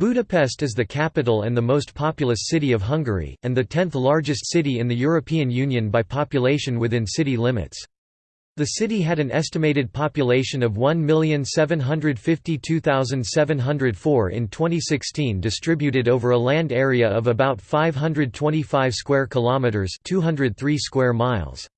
Budapest is the capital and the most populous city of Hungary, and the tenth largest city in the European Union by population within city limits. The city had an estimated population of 1,752,704 in 2016 distributed over a land area of about 525 square kilometers, 203 square miles.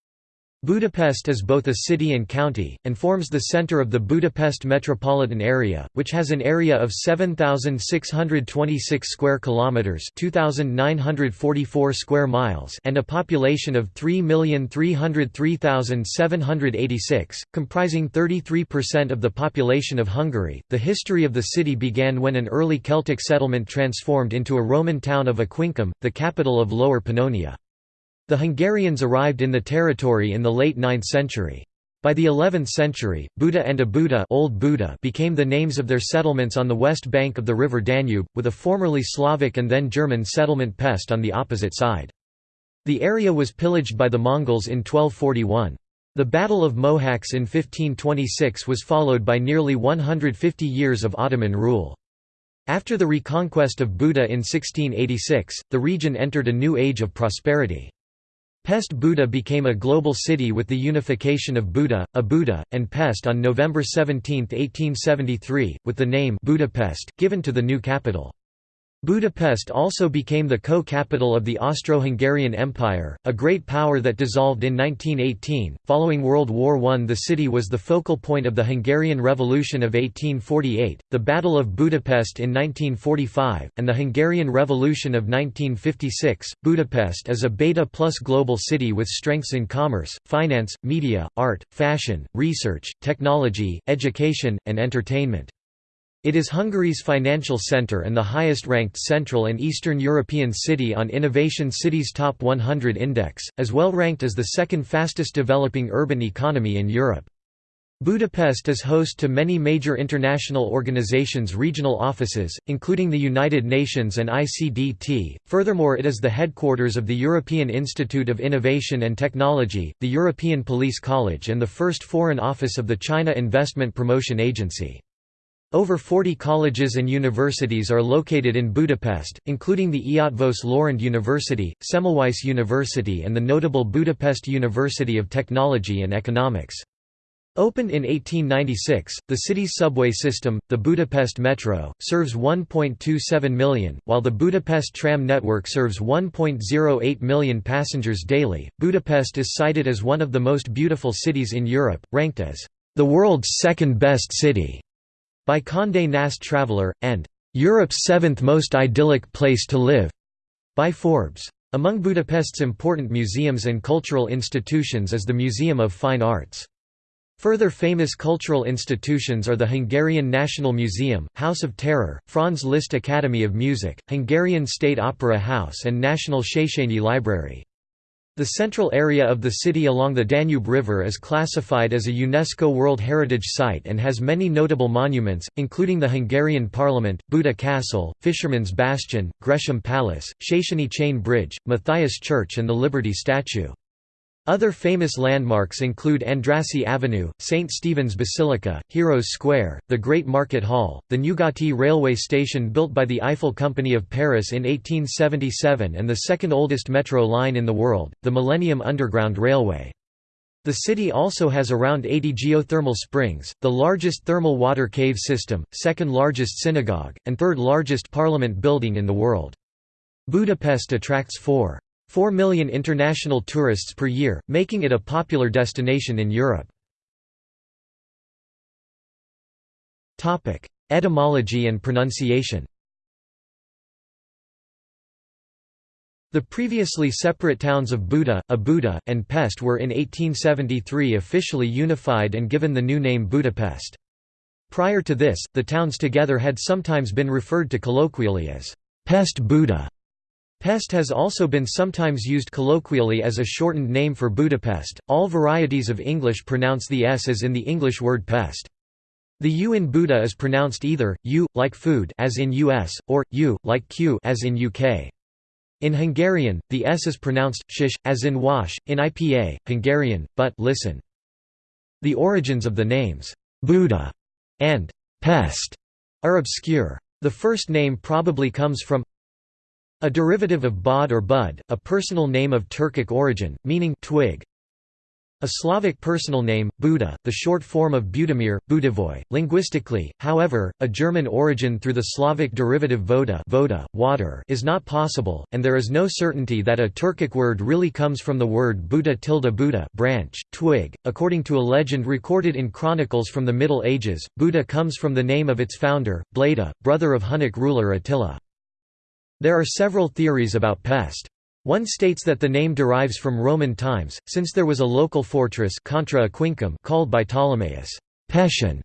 Budapest is both a city and county, and forms the centre of the Budapest metropolitan area, which has an area of 7,626 square kilometres (2,944 square miles) and a population of 3,303,786, comprising 33% of the population of Hungary. The history of the city began when an early Celtic settlement transformed into a Roman town of Aquincum, the capital of Lower Pannonia. The Hungarians arrived in the territory in the late 9th century. By the 11th century, Buda and Óbuda Old Buda became the names of their settlements on the west bank of the river Danube, with a formerly Slavic and then German settlement Pest on the opposite side. The area was pillaged by the Mongols in 1241. The Battle of Mohacs in 1526 was followed by nearly 150 years of Ottoman rule. After the reconquest of Buda in 1686, the region entered a new age of prosperity. Pest Buda became a global city with the unification of Buda, Óbuda, and Pest on November 17, 1873, with the name Budapest, given to the new capital. Budapest also became the co-capital of the Austro-Hungarian Empire, a great power that dissolved in 1918. Following World War I, the city was the focal point of the Hungarian Revolution of 1848, the Battle of Budapest in 1945, and the Hungarian Revolution of 1956. Budapest is a beta plus global city with strengths in commerce, finance, media, art, fashion, research, technology, education, and entertainment. It is Hungary's financial centre and the highest-ranked Central and Eastern European city on Innovation Cities Top 100 Index, as well ranked as the second fastest developing urban economy in Europe. Budapest is host to many major international organizations' regional offices, including the United Nations and ICDT. Furthermore, it is the headquarters of the European Institute of Innovation and Technology, the European Police College, and the first foreign office of the China Investment Promotion Agency. Over 40 colleges and universities are located in Budapest, including the Eötvös Loránd University, Semmelweis University and the notable Budapest University of Technology and Economics. Opened in 1896, the city's subway system, the Budapest Metro, serves 1.27 million, while the Budapest tram network serves 1.08 million passengers daily. Budapest is cited as one of the most beautiful cities in Europe, ranked as the world's second best city by Condé Nast Traveler, and "'Europe's seventh most idyllic place to live' by Forbes. Among Budapest's important museums and cultural institutions is the Museum of Fine Arts. Further famous cultural institutions are the Hungarian National Museum, House of Terror, Franz Liszt Academy of Music, Hungarian State Opera House and National Széchenyi Library. The central area of the city along the Danube River is classified as a UNESCO World Heritage Site and has many notable monuments, including the Hungarian Parliament, Buda Castle, Fisherman's Bastion, Gresham Palace, Széchenyi Chain Bridge, Matthias Church and the Liberty Statue. Other famous landmarks include Andrassy Avenue, St. Stephen's Basilica, Heroes Square, the Great Market Hall, the Nyugati railway station built by the Eiffel Company of Paris in 1877 and the second oldest metro line in the world, the Millennium Underground Railway. The city also has around 80 geothermal springs, the largest thermal water cave system, second largest synagogue, and third largest parliament building in the world. Budapest attracts 4. 4 million international tourists per year, making it a popular destination in Europe. Etymology and pronunciation The previously separate towns of Buda, Óbuda, and Pest were in 1873 officially unified and given the new name Budapest. Prior to this, the towns together had sometimes been referred to colloquially as Pest Buda. Pest has also been sometimes used colloquially as a shortened name for Budapest. All varieties of English pronounce the s as in the English word pest. The u in Buda is pronounced either u like food as in US or u like q as in UK. In Hungarian, the s is pronounced shish as in wash in IPA Hungarian, but listen. The origins of the names Buda and pest are obscure. The first name probably comes from a derivative of bod or bud, a personal name of Turkic origin, meaning twig. A Slavic personal name, Buda, the short form of Budimir, Budivoy. Linguistically, however, a German origin through the Slavic derivative voda, voda water is not possible, and there is no certainty that a Turkic word really comes from the word Buda tilde Buda branch, twig. According to a legend recorded in chronicles from the Middle Ages, Buda comes from the name of its founder, Bleda, brother of Hunnic ruler Attila. There are several theories about Pest. One states that the name derives from Roman times, since there was a local fortress Contra Aquincum called by Ptolemaeus, Peshin,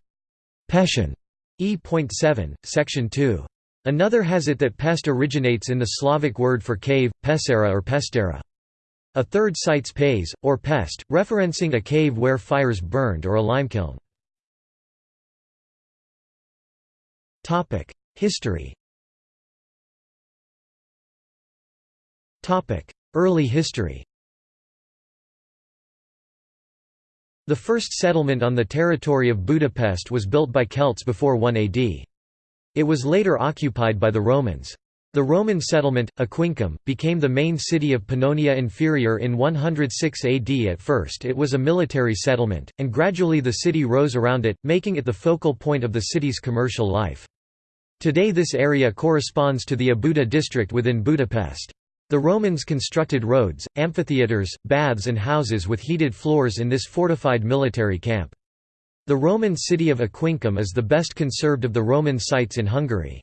Peshin, E.7, section 2. Another has it that pest originates in the Slavic word for cave, pesera or pestera. A third cites pes, or pest, referencing a cave where fires burned or a limekiln. History Early history The first settlement on the territory of Budapest was built by Celts before 1 AD. It was later occupied by the Romans. The Roman settlement, Aquincum, became the main city of Pannonia Inferior in 106 AD. At first it was a military settlement, and gradually the city rose around it, making it the focal point of the city's commercial life. Today this area corresponds to the Óbuda district within Budapest. The Romans constructed roads, amphitheatres, baths and houses with heated floors in this fortified military camp. The Roman city of Aquincum is the best conserved of the Roman sites in Hungary.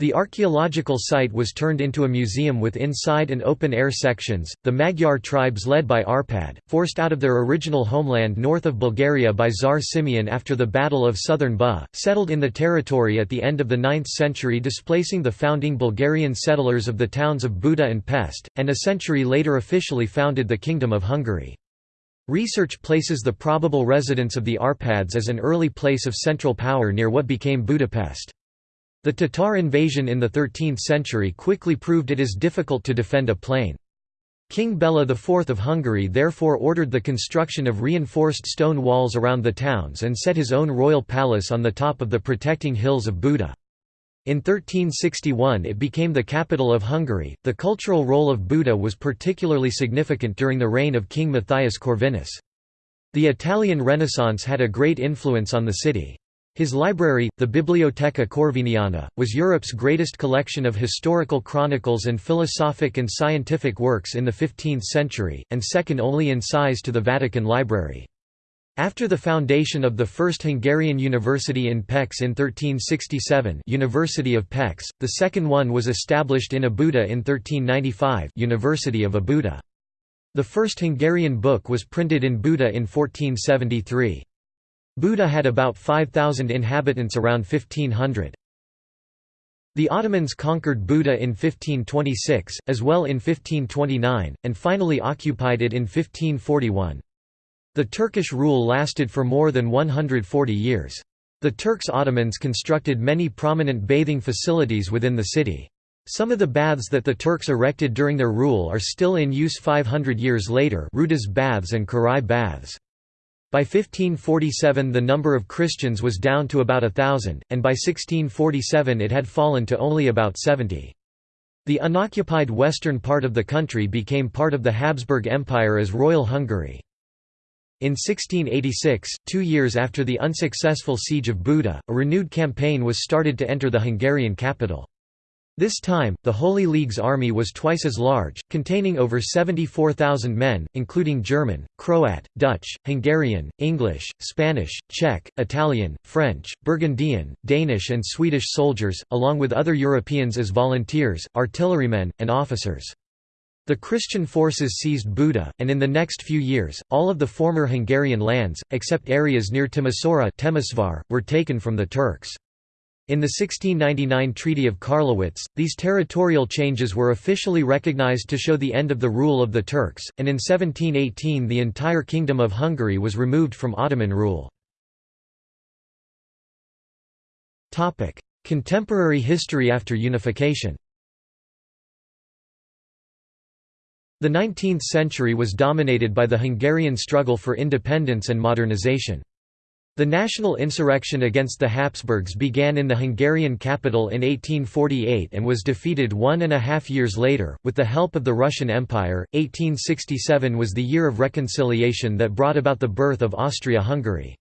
The archaeological site was turned into a museum with inside and open-air sections. The Magyar tribes led by Arpad, forced out of their original homeland north of Bulgaria by Tsar Simeon after the Battle of Southern Buh, settled in the territory at the end of the 9th century displacing the founding Bulgarian settlers of the towns of Buda and Pest, and a century later officially founded the Kingdom of Hungary. Research places the probable residence of the Arpads as an early place of central power near what became Budapest. The Tatar invasion in the 13th century quickly proved it is difficult to defend a plain. King Bela IV of Hungary therefore ordered the construction of reinforced stone walls around the towns and set his own royal palace on the top of the protecting hills of Buda. In 1361 it became the capital of Hungary. The cultural role of Buda was particularly significant during the reign of King Matthias Corvinus. The Italian Renaissance had a great influence on the city. His library, the Bibliotheca Corviniana, was Europe's greatest collection of historical chronicles and philosophic and scientific works in the 15th century, and second only in size to the Vatican Library. After the foundation of the first Hungarian university in Pécs in 1367 University of Pécs, the second one was established in Óbuda in 1395 University of Óbuda. The first Hungarian book was printed in Buda in 1473. Buda had about 5,000 inhabitants around 1500. The Ottomans conquered Buda in 1526, as well in 1529, and finally occupied it in 1541. The Turkish rule lasted for more than 140 years. The Turks Ottomans constructed many prominent bathing facilities within the city. Some of the baths that the Turks erected during their rule are still in use 500 years later Rudas baths and Király baths. By 1547 the number of Christians was down to about a thousand, and by 1647 it had fallen to only about 70. The unoccupied western part of the country became part of the Habsburg Empire as Royal Hungary. In 1686, two years after the unsuccessful siege of Buda, a renewed campaign was started to enter the Hungarian capital. This time, the Holy League's army was twice as large, containing over 74,000 men, including German, Croat, Dutch, Hungarian, English, Spanish, Czech, Italian, French, Burgundian, Danish and Swedish soldiers, along with other Europeans as volunteers, artillerymen, and officers. The Christian forces seized Buda, and in the next few years, all of the former Hungarian lands, except areas near Timisoara were taken from the Turks. In the 1699 Treaty of Karlowitz, these territorial changes were officially recognized to show the end of the rule of the Turks, and in 1718 the entire Kingdom of Hungary was removed from Ottoman rule. Contemporary history after unification The 19th century was dominated by the Hungarian struggle for independence and modernization. The national insurrection against the Habsburgs began in the Hungarian capital in 1848 and was defeated one and a half years later, with the help of the Russian Empire. 1867 was the year of reconciliation that brought about the birth of Austria-Hungary.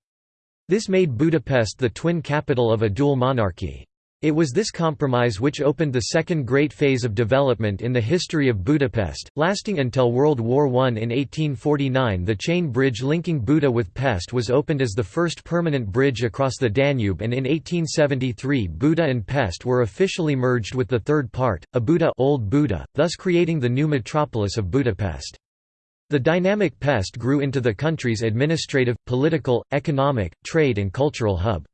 This made Budapest the twin capital of a dual monarchy. It was this compromise which opened the second great phase of development in the history of Budapest, lasting until World War I. In 1849 the chain bridge linking Buda with Pest was opened as the first permanent bridge across the Danube and in 1873 Buda and Pest were officially merged with the third part, Óbuda Old Buda, thus creating the new metropolis of Budapest. The dynamic Pest grew into the country's administrative, political, economic, trade and cultural hub.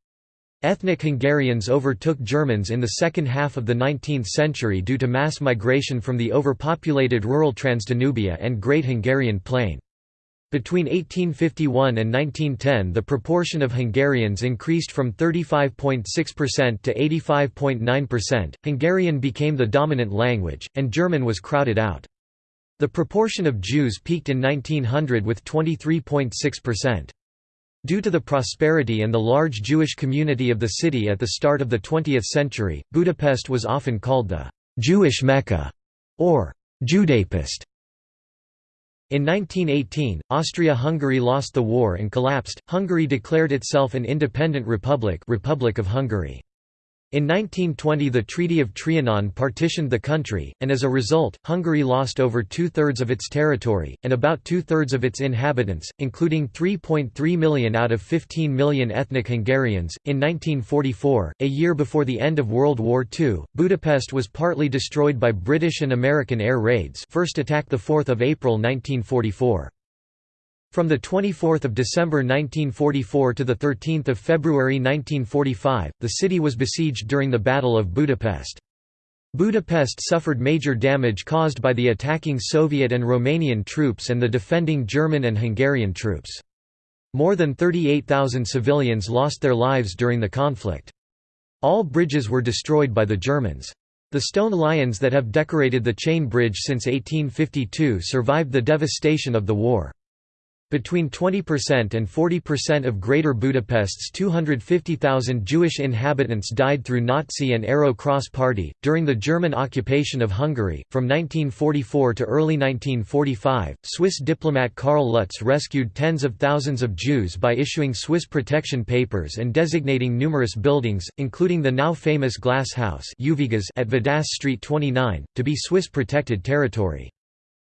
Ethnic Hungarians overtook Germans in the second half of the 19th century due to mass migration from the overpopulated rural Transdanubia and Great Hungarian Plain. Between 1851 and 1910 the proportion of Hungarians increased from 35.6% to 85.9%, Hungarian became the dominant language, and German was crowded out. The proportion of Jews peaked in 1900 with 23.6%. Due to the prosperity and the large Jewish community of the city at the start of the 20th century, Budapest was often called the «Jewish Mecca» or «Judapest». In 1918, Austria-Hungary lost the war and collapsed, Hungary declared itself an independent republic Republic of Hungary. In 1920 the Treaty of Trianon partitioned the country, and as a result, Hungary lost over two-thirds of its territory, and about two-thirds of its inhabitants, including 3.3 million out of 15 million ethnic Hungarians. In 1944, a year before the end of World War II, Budapest was partly destroyed by British and American air raids first attack 4 April 1944. From 24 December 1944 to 13 February 1945, the city was besieged during the Battle of Budapest. Budapest suffered major damage caused by the attacking Soviet and Romanian troops and the defending German and Hungarian troops. More than 38,000 civilians lost their lives during the conflict. All bridges were destroyed by the Germans. The stone lions that have decorated the chain bridge since 1852 survived the devastation of the war. Between 20% and 40% of Greater Budapest's 250,000 Jewish inhabitants died through Nazi and Arrow Cross Party. During the German occupation of Hungary, from 1944 to early 1945, Swiss diplomat Karl Lutz rescued tens of thousands of Jews by issuing Swiss protection papers and designating numerous buildings, including the now famous Glass House at Vadász Street 29, to be Swiss protected territory.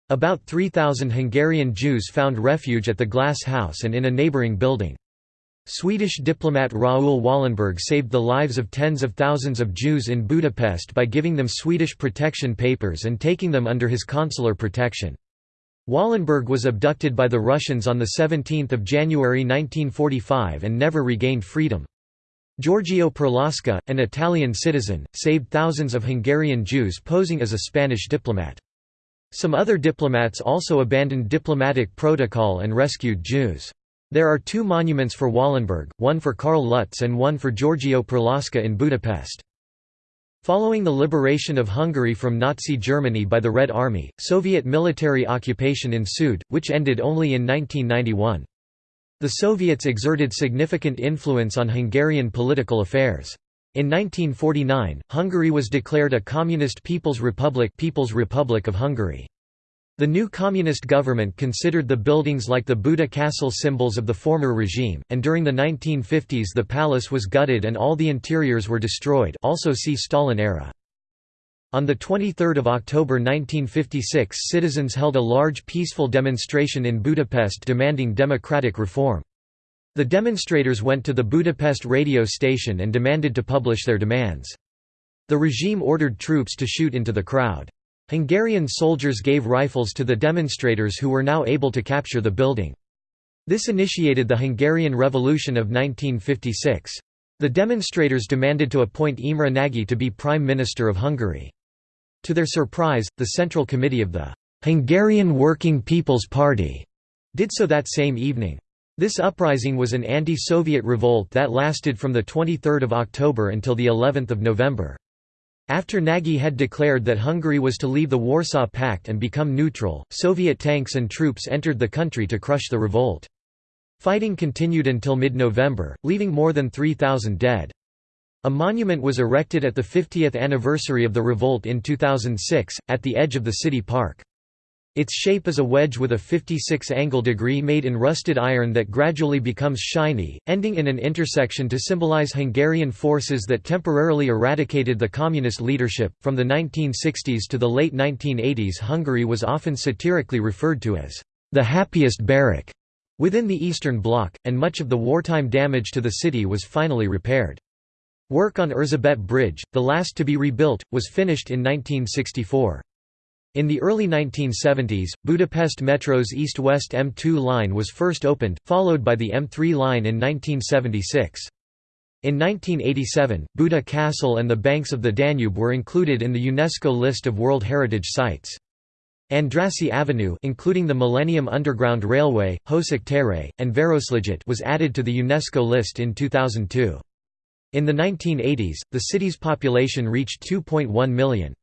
About 3,000 Hungarian Jews found refuge at the Glass House and in a neighbouring building. Swedish diplomat Raoul Wallenberg saved the lives of tens of thousands of Jews in Budapest by giving them Swedish protection papers and taking them under his consular protection. Wallenberg was abducted by the Russians on 17 January 1945 and never regained freedom. Giorgio Perlasca, an Italian citizen, saved thousands of Hungarian Jews posing as a Spanish diplomat. Some other diplomats also abandoned diplomatic protocol and rescued Jews. There are two monuments for Wallenberg, one for Karl Lutz and one for Giorgio Perlasca in Budapest. Following the liberation of Hungary from Nazi Germany by the Red Army, Soviet military occupation ensued, which ended only in 1991. The Soviets exerted significant influence on Hungarian political affairs. In 1949, Hungary was declared a Communist People's Republic People's Republic of Hungary. The new communist government considered the buildings like the Buda Castle symbols of the former regime, and during the 1950s the palace was gutted and all the interiors were destroyed also see Stalin era. On 23 October 1956 citizens held a large peaceful demonstration in Budapest demanding democratic reform. The demonstrators went to the Budapest radio station and demanded to publish their demands. The regime ordered troops to shoot into the crowd. Hungarian soldiers gave rifles to the demonstrators who were now able to capture the building. This initiated the Hungarian Revolution of 1956. The demonstrators demanded to appoint Imre Nagy to be Prime Minister of Hungary. To their surprise, the Central Committee of the Hungarian Working People's Party did so that same evening. This uprising was an anti-Soviet revolt that lasted from 23 October until of November. After Nagy had declared that Hungary was to leave the Warsaw Pact and become neutral, Soviet tanks and troops entered the country to crush the revolt. Fighting continued until mid-November, leaving more than 3,000 dead. A monument was erected at the 50th anniversary of the revolt in 2006, at the edge of the city park. Its shape is a wedge with a 56 angle degree made in rusted iron that gradually becomes shiny, ending in an intersection to symbolize Hungarian forces that temporarily eradicated the communist leadership. From the 1960s to the late 1980s, Hungary was often satirically referred to as the happiest barrack within the Eastern Bloc, and much of the wartime damage to the city was finally repaired. Work on Erzsébet Bridge, the last to be rebuilt, was finished in 1964. In the early 1970s, Budapest Metro's east-west M2 line was first opened, followed by the M3 line in 1976. In 1987, Buda Castle and the banks of the Danube were included in the UNESCO list of World Heritage Sites. Andrassy Avenue including the Millennium Underground Railway, Hosok Tere, and Városliget was added to the UNESCO list in 2002. In the 1980s, the city's population reached 2.1 million.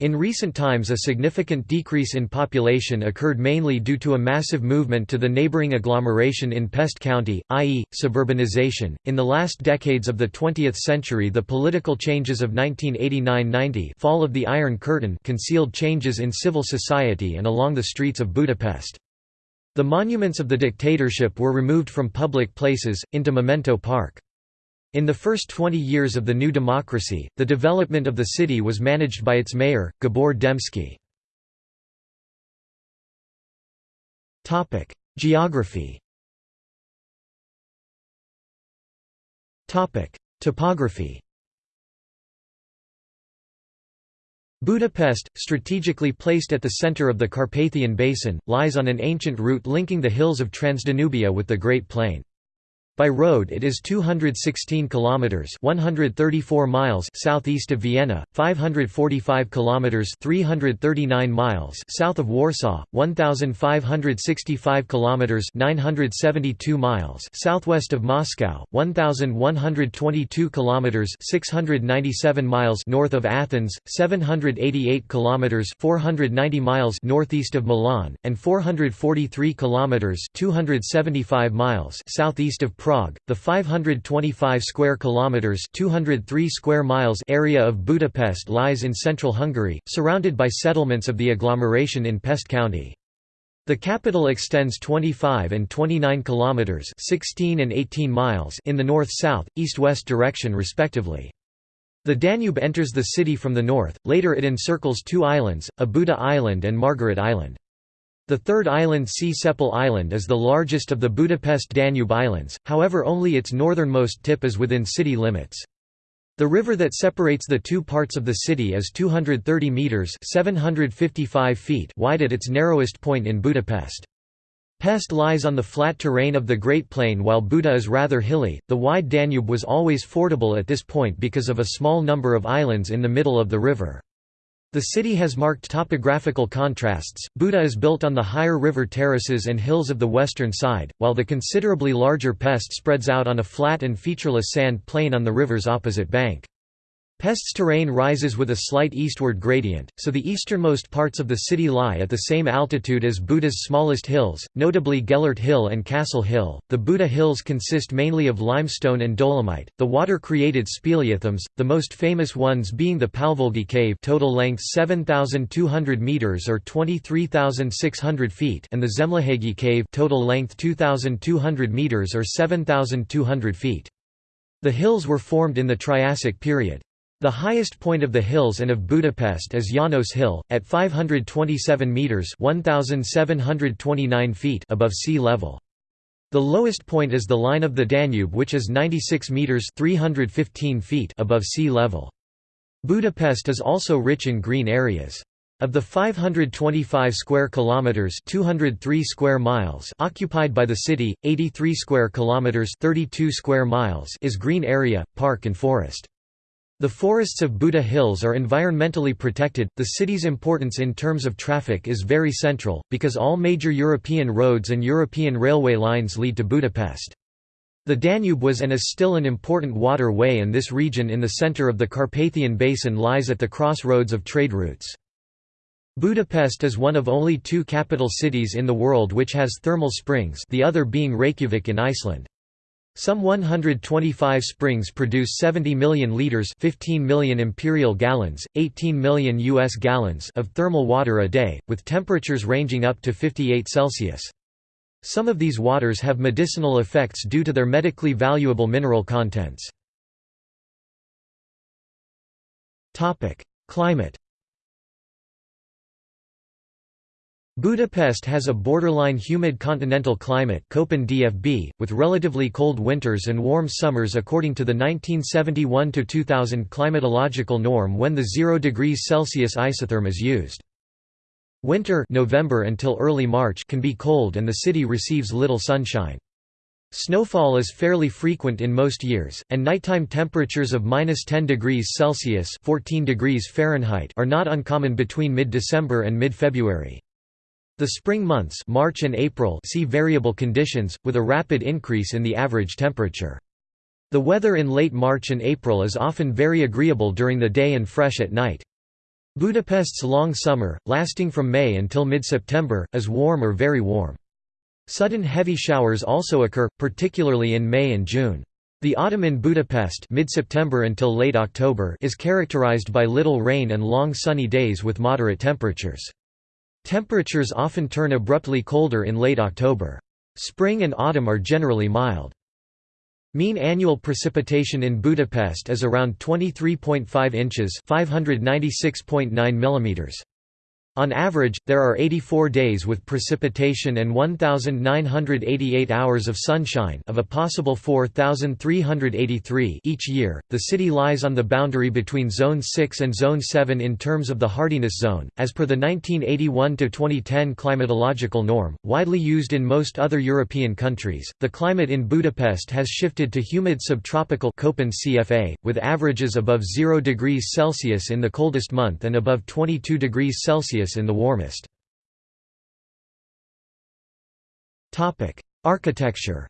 In recent times a significant decrease in population occurred mainly due to a massive movement to the neighboring agglomeration in Pest County, i.e., suburbanization. In the last decades of the 20th century the political changes of 1989–90 fall of the Iron Curtain concealed changes in civil society and along the streets of Budapest. The monuments of the dictatorship were removed from public places, into Memento Park. In the first 20 years of the new democracy, the development of the city was managed by its mayor, Gabor Demszky. Geography Topography Budapest, strategically placed at the center of the Carpathian Basin, lies on an ancient route linking the hills of Transdanubia with the Great Plain. By road it is 216 kilometers 134 miles southeast of Vienna, 545 kilometers 339 miles south of Warsaw, 1565 kilometers 972 miles southwest of Moscow, 1122 kilometers 697 miles north of Athens, 788 kilometers 490 miles northeast of Milan, and 443 kilometers 275 miles southeast of Prague Prague, the 525 square kilometers (203 square miles) area of Budapest lies in central Hungary, surrounded by settlements of the agglomeration in Pest County. The capital extends 25 and 29 kilometers (16 and 18 miles) in the north-south, east-west direction respectively. The Danube enters the city from the north, later it encircles two islands, Óbuda Island and Margaret Island. The third island Csepel Island is the largest of the Budapest-Danube Islands, however only its northernmost tip is within city limits. The river that separates the two parts of the city is 230 metres 755 feet wide at its narrowest point in Budapest. Pest lies on the flat terrain of the Great Plain while Buda is rather hilly. The wide Danube was always fordable at this point because of a small number of islands in the middle of the river. The city has marked topographical contrasts. Buda is built on the higher river terraces and hills of the western side, while the considerably larger Pest spreads out on a flat and featureless sand plain on the river's opposite bank. Pest's terrain rises with a slight eastward gradient, so the easternmost parts of the city lie at the same altitude as Buda's smallest hills, notably Gellert Hill and Castle Hill. The Buda Hills consist mainly of limestone and dolomite. The water-created speleothems, the most famous ones being the Palvolgi Cave, total length 7,200 meters or 23,600 feet, and the Szemlőhegyi Cave, total length 2,200 meters or 7,200 feet. The hills were formed in the Triassic period. The highest point of the hills and of Budapest is Janos Hill, at 527 metres 1,729 feet above sea level. The lowest point is the line of the Danube which is 96 metres 315 feet above sea level. Budapest is also rich in green areas. Of the 525 square kilometers, 203 square miles occupied by the city, 83 square kilometers, 32 square miles is green area, park and forest. The forests of Buda Hills are environmentally protected. The city's importance in terms of traffic is very central, because all major European roads and European railway lines lead to Budapest. The Danube was and is still an important waterway and this region in the center of the Carpathian Basin lies at the crossroads of trade routes. Budapest is one of only two capital cities in the world which has thermal springs the other being Reykjavik in Iceland. Some 125 springs produce 70 million liters 15 million imperial gallons, 18 million US gallons of thermal water a day, with temperatures ranging up to 58 Celsius. Some of these waters have medicinal effects due to their medically valuable mineral contents. Climate Budapest has a borderline humid continental climate with relatively cold winters and warm summers according to the 1971–2000 climatological norm when the 0 degrees Celsius isotherm is used. Winter November until early March can be cold and the city receives little sunshine. Snowfall is fairly frequent in most years, and nighttime temperatures of minus 10 degrees Celsius 14 degrees Fahrenheit are not uncommon between mid-December and mid-February. The spring months March and April see variable conditions, with a rapid increase in the average temperature. The weather in late March and April is often very agreeable during the day and fresh at night. Budapest's long summer, lasting from May until mid-September, is warm or very warm. Sudden heavy showers also occur, particularly in May and June. The autumn in Budapest mid-September until late October is characterized by little rain and long sunny days with moderate temperatures. Temperatures often turn abruptly colder in late October. Spring and autumn are generally mild. Mean annual precipitation in Budapest is around 23.5 inches 596.9 millimeters. On average, there are 84 days with precipitation and 1,988 hours of sunshine of a possible 4,383 each year. The city lies on the boundary between Zone 6 and Zone 7 in terms of the hardiness zone, as per the 1981-2010 climatological norm, widely used in most other European countries. The climate in Budapest has shifted to humid subtropical Köppen CFA, with averages above 0 degrees Celsius in the coldest month and above 22 degrees Celsius in the warmest. Architecture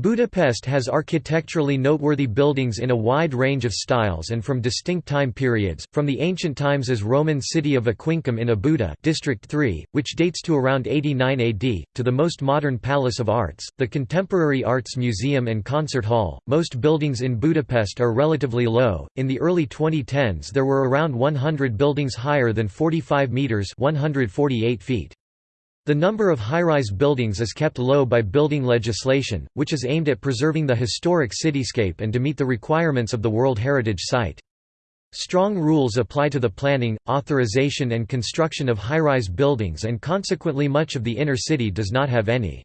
Budapest has architecturally noteworthy buildings in a wide range of styles and from distinct time periods, from the ancient times as Roman city of Aquincum in Óbuda District 3, which dates to around 89 AD, to the most modern Palace of Arts, the Contemporary Arts Museum and Concert Hall. Most buildings in Budapest are relatively low. In the early 2010s there were around 100 buildings higher than 45 meters (148 feet). The number of high-rise buildings is kept low by building legislation, which is aimed at preserving the historic cityscape and to meet the requirements of the World Heritage Site. Strong rules apply to the planning, authorization and construction of high-rise buildings and consequently much of the inner city does not have any.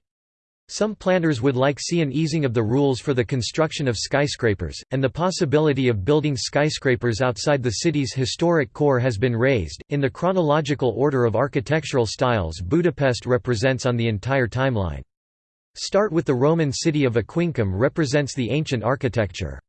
Some planners would like see an easing of the rules for the construction of skyscrapers, and the possibility of building skyscrapers outside the city's historic core has been raised. In the chronological order of architectural styles, Budapest represents on the entire timeline. Start with the Roman city of Aquincum represents the ancient architecture.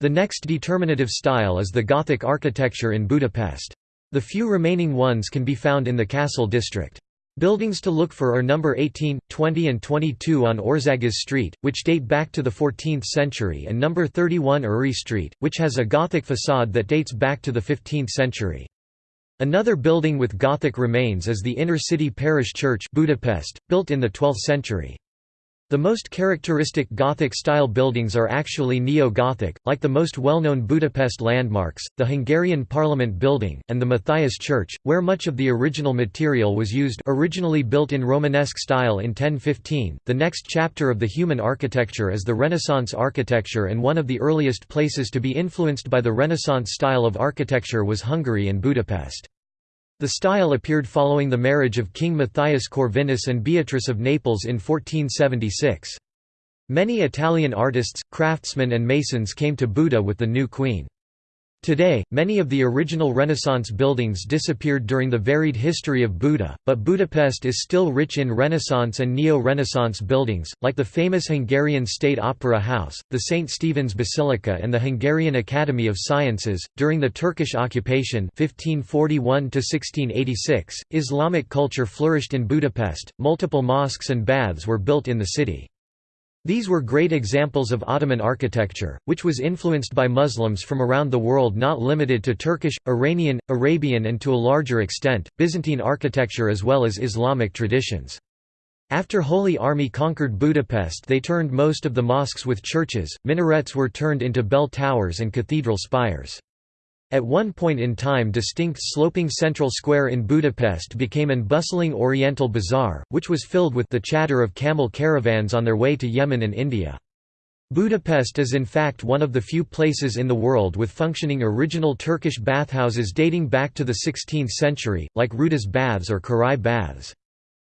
The next determinative style is the Gothic architecture in Budapest. The few remaining ones can be found in the Castle district. Buildings to look for are number 18, 20 and 22 on Országos Street, which date back to the 14th century and number 31 Uri Street, which has a Gothic facade that dates back to the 15th century. Another building with Gothic remains is the Inner City Parish Church Budapest, built in the 12th century. The most characteristic Gothic-style buildings are actually Neo-Gothic, like the most well-known Budapest landmarks, the Hungarian Parliament Building, and the Matthias Church, where much of the original material was used originally built in Romanesque style in 1015. The next chapter of the human architecture is the Renaissance architecture and one of the earliest places to be influenced by the Renaissance style of architecture was Hungary and Budapest. The style appeared following the marriage of King Matthias Corvinus and Beatrice of Naples in 1476. Many Italian artists, craftsmen and masons came to Buda with the new queen. Today, many of the original Renaissance buildings disappeared during the varied history of Buda, but Budapest is still rich in Renaissance and Neo-Renaissance buildings, like the famous Hungarian State Opera House, the St. Stephen's Basilica and the Hungarian Academy of Sciences. During the Turkish occupation 1541 Islamic culture flourished in Budapest, multiple mosques and baths were built in the city. These were great examples of Ottoman architecture, which was influenced by Muslims from around the world not limited to Turkish, Iranian, Arabian and to a larger extent, Byzantine architecture as well as Islamic traditions. After Holy Army conquered Budapest they turned most of the mosques with churches, minarets were turned into bell towers and cathedral spires. At one point in time distinct sloping central square in Budapest became an bustling oriental bazaar, which was filled with the chatter of camel caravans on their way to Yemen and India. Budapest is in fact one of the few places in the world with functioning original Turkish bathhouses dating back to the 16th century, like Rudas baths or Király baths.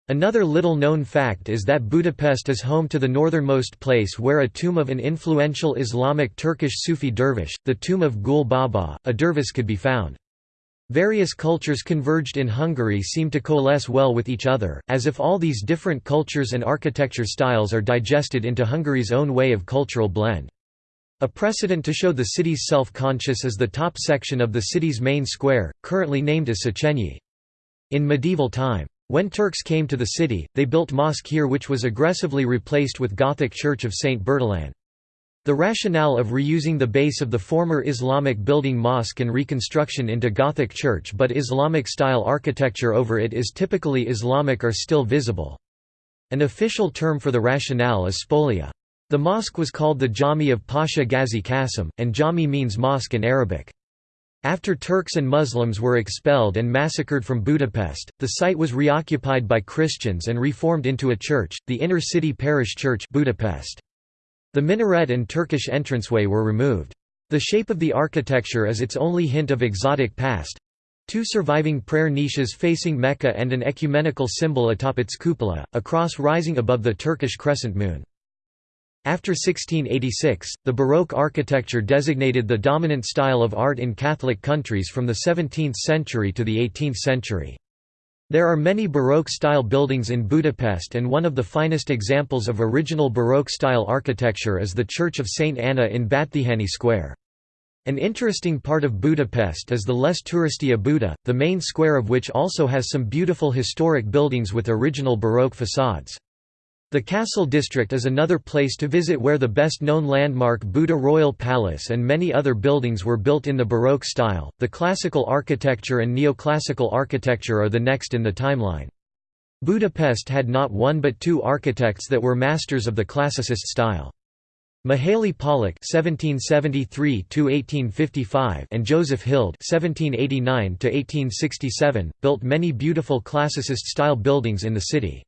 Another little-known fact is that Budapest is home to the northernmost place where a tomb of an influential Islamic Turkish Sufi dervish, the tomb of Gül Baba, a dervish could be found. Various cultures converged in Hungary seem to coalesce well with each other, as if all these different cultures and architecture styles are digested into Hungary's own way of cultural blend. A precedent to show the city's self-conscious is the top section of the city's main square, currently named as Széchenyi. In medieval time, when Turks came to the city, they built mosque here which was aggressively replaced with Gothic church of St. Bertalan. The rationale of reusing the base of the former Islamic building mosque and reconstruction into Gothic church but Islamic-style architecture over it is typically Islamic are still visible. An official term for the rationale is spolia. The mosque was called the Jami of Pasha Ghazi Qasim, and Jami means mosque in Arabic. After Turks and Muslims were expelled and massacred from Budapest, the site was reoccupied by Christians and reformed into a church, the Inner City Parish Church Budapest. The minaret and Turkish entranceway were removed. The shape of the architecture is its only hint of exotic past. Two surviving prayer niches facing Mecca and an ecumenical symbol atop its cupola, a cross rising above the Turkish crescent moon. After 1686, the Baroque architecture designated the dominant style of art in Catholic countries from the 17th century to the 18th century. There are many Baroque-style buildings in Budapest and one of the finest examples of original Baroque-style architecture is the Church of St. Anna in Batthyány Square. An interesting part of Budapest is the less touristy Buda, the main square of which also has some beautiful historic buildings with original Baroque facades. The Castle District is another place to visit where the best-known landmark Buda Royal Palace and many other buildings were built in the Baroque style. The classical architecture and neoclassical architecture are the next in the timeline. Budapest had not one but two architects that were masters of the classicist style. Mihaly Pollack (1773–1855) and Joseph Hild (1789–1867) built many beautiful classicist-style buildings in the city.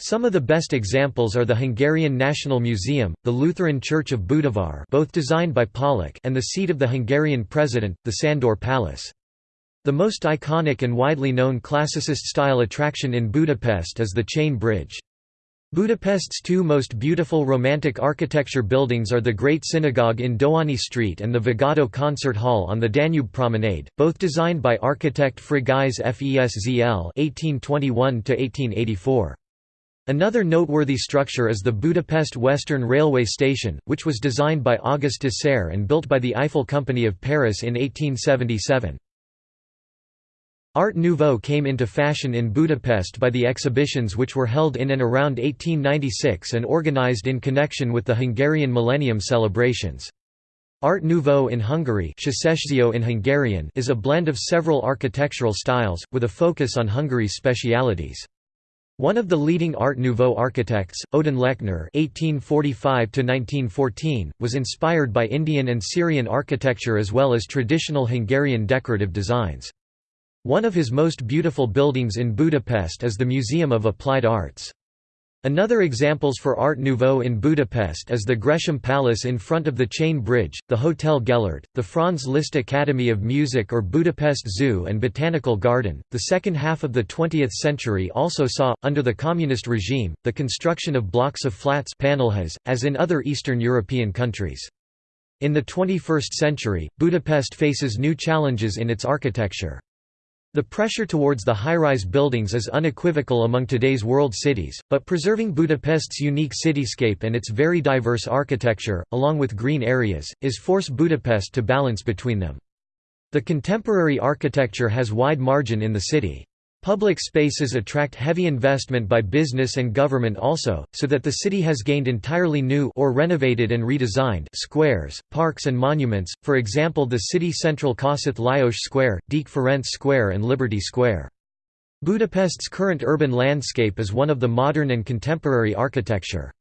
Some of the best examples are the Hungarian National Museum, the Lutheran Church of Budavar both designed by Pollack and the seat of the Hungarian president, the Sandor Palace. The most iconic and widely known classicist-style attraction in Budapest is the Chain Bridge. Budapest's two most beautiful Romantic architecture buildings are the Great Synagogue in Dohány Street and the Vigadó Concert Hall on the Danube Promenade, both designed by architect Frigyes Feszl (1821–1884). Another noteworthy structure is the Budapest Western Railway Station, which was designed by Auguste de Dessaire and built by the Eiffel Company of Paris in 1877. Art Nouveau came into fashion in Budapest by the exhibitions which were held in and around 1896 and organized in connection with the Hungarian Millennium celebrations. Art Nouveau in Hungary in Hungarian is a blend of several architectural styles, with a focus on Hungary's specialities. One of the leading Art Nouveau architects, Ödön Lechner (1845–1914), was inspired by Indian and Syrian architecture as well as traditional Hungarian decorative designs. One of his most beautiful buildings in Budapest is the Museum of Applied Arts. Another examples for Art Nouveau in Budapest is the Gresham Palace in front of the Chain Bridge, the Hotel Gellert, the Franz Liszt Academy of Music or Budapest Zoo and Botanical Garden. The second half of the 20th century also saw, under the communist regime, the construction of blocks of flats as in other Eastern European countries. In the 21st century, Budapest faces new challenges in its architecture. The pressure towards the high-rise buildings is unequivocal among today's world cities, but preserving Budapest's unique cityscape and its very diverse architecture, along with green areas, is force Budapest to balance between them. The contemporary architecture has wide margin in the city. Public spaces attract heavy investment by business and government also, so that the city has gained entirely new or renovated and redesigned squares, parks and monuments, for example the city central Kossuth Lajos Square, Deák Ferenc Square and Liberty Square. Budapest's current urban landscape is one of the modern and contemporary architecture.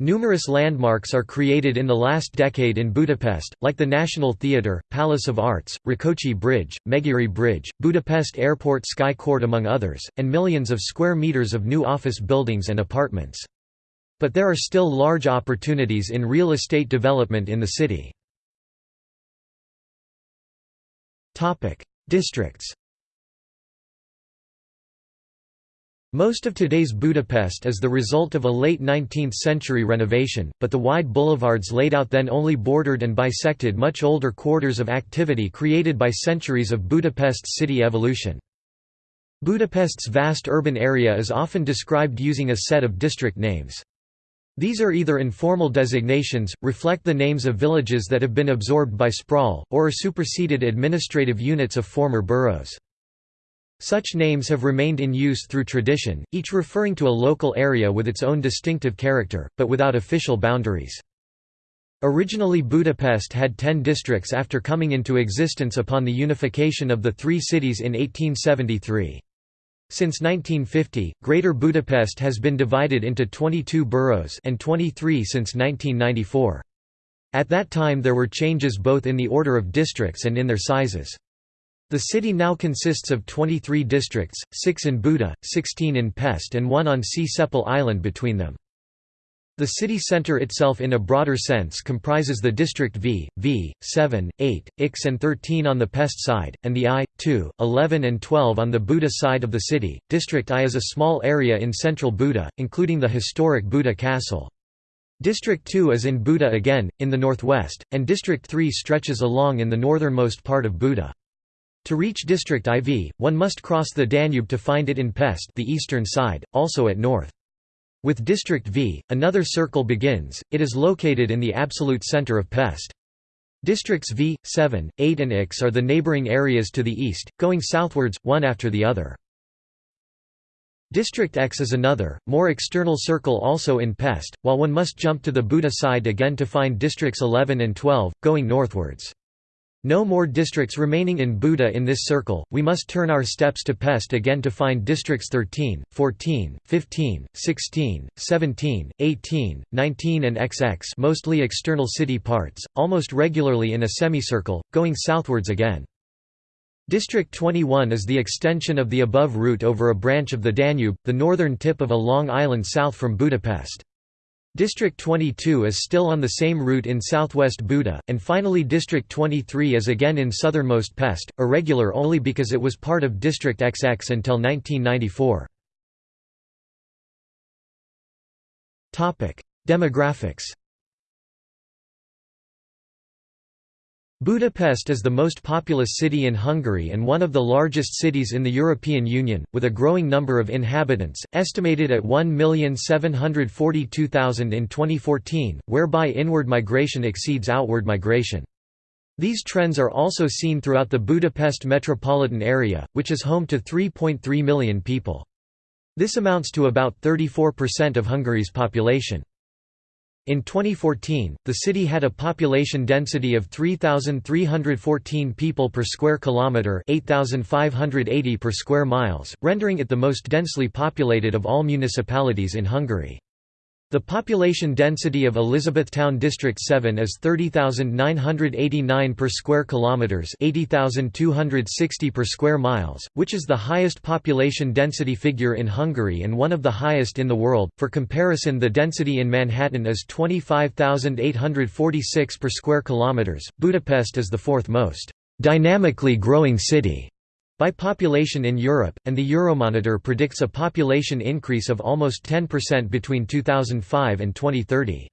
Numerous landmarks are created in the last decade in Budapest, like the National Theatre, Palace of Arts, Rákóczi Bridge, Megyeri Bridge, Budapest Airport Sky Court among others, and millions of square meters of new office buildings and apartments. But there are still large opportunities in real estate development in the city. Districts Most of today's Budapest is the result of a late 19th-century renovation, but the wide boulevards laid out then only bordered and bisected much older quarters of activity created by centuries of Budapest's city evolution. Budapest's vast urban area is often described using a set of district names. These are either informal designations, reflect the names of villages that have been absorbed by sprawl, or are superseded administrative units of former boroughs. Such names have remained in use through tradition, each referring to a local area with its own distinctive character, but without official boundaries. Originally Budapest had ten districts after coming into existence upon the unification of the three cities in 1873. Since 1950, Greater Budapest has been divided into 22 boroughs and 23 since 1994. At that time there were changes both in the order of districts and in their sizes. The city now consists of 23 districts, 6 in Buda, 16 in Pest and one on Csepel Island between them. The city centre itself in a broader sense comprises the district V, V, 7, 8, X and 13 on the Pest side, and the I, 2, 11 and 12 on the Buda side of the city. District I is a small area in central Buda, including the historic Buda Castle. District 2 is in Buda again, in the northwest, and District 3 stretches along in the northernmost part of Buda. To reach District IV, one must cross the Danube to find it in Pest the eastern side, also at north. With District V, another circle begins, it is located in the absolute center of Pest. Districts V, 7, 8 and X are the neighboring areas to the east, going southwards, one after the other. District X is another, more external circle also in Pest, while one must jump to the Buda side again to find districts 11 and 12, going northwards. No more districts remaining in Buda in this circle, we must turn our steps to Pest again to find districts 13, 14, 15, 16, 17, 18, 19 and XX mostly external city parts, almost regularly in a semicircle, going southwards again. District 21 is the extension of the above route over a branch of the Danube, the northern tip of a long island south from Budapest. District 22 is still on the same route in southwest Buda, and finally District 23 is again in southernmost Pest, irregular only because it was part of District XX until 1994. Demographics Budapest is the most populous city in Hungary and one of the largest cities in the European Union, with a growing number of inhabitants, estimated at 1,742,000 in 2014, whereby inward migration exceeds outward migration. These trends are also seen throughout the Budapest metropolitan area, which is home to 3.3 million people. This amounts to about 34% of Hungary's population. In 2014, the city had a population density of 3,314 people per square kilometre 8,580 per square miles, rendering it the most densely populated of all municipalities in Hungary. The population density of Elizabethtown District 7 is 30,989 per square kilometers, 80,260 per square miles, which is the highest population density figure in Hungary and one of the highest in the world. For comparison, the density in Manhattan is 25,846 per square kilometers. Budapest is the fourth most dynamically growing city by population in Europe, and the Euromonitor predicts a population increase of almost 10% between 2005 and 2030.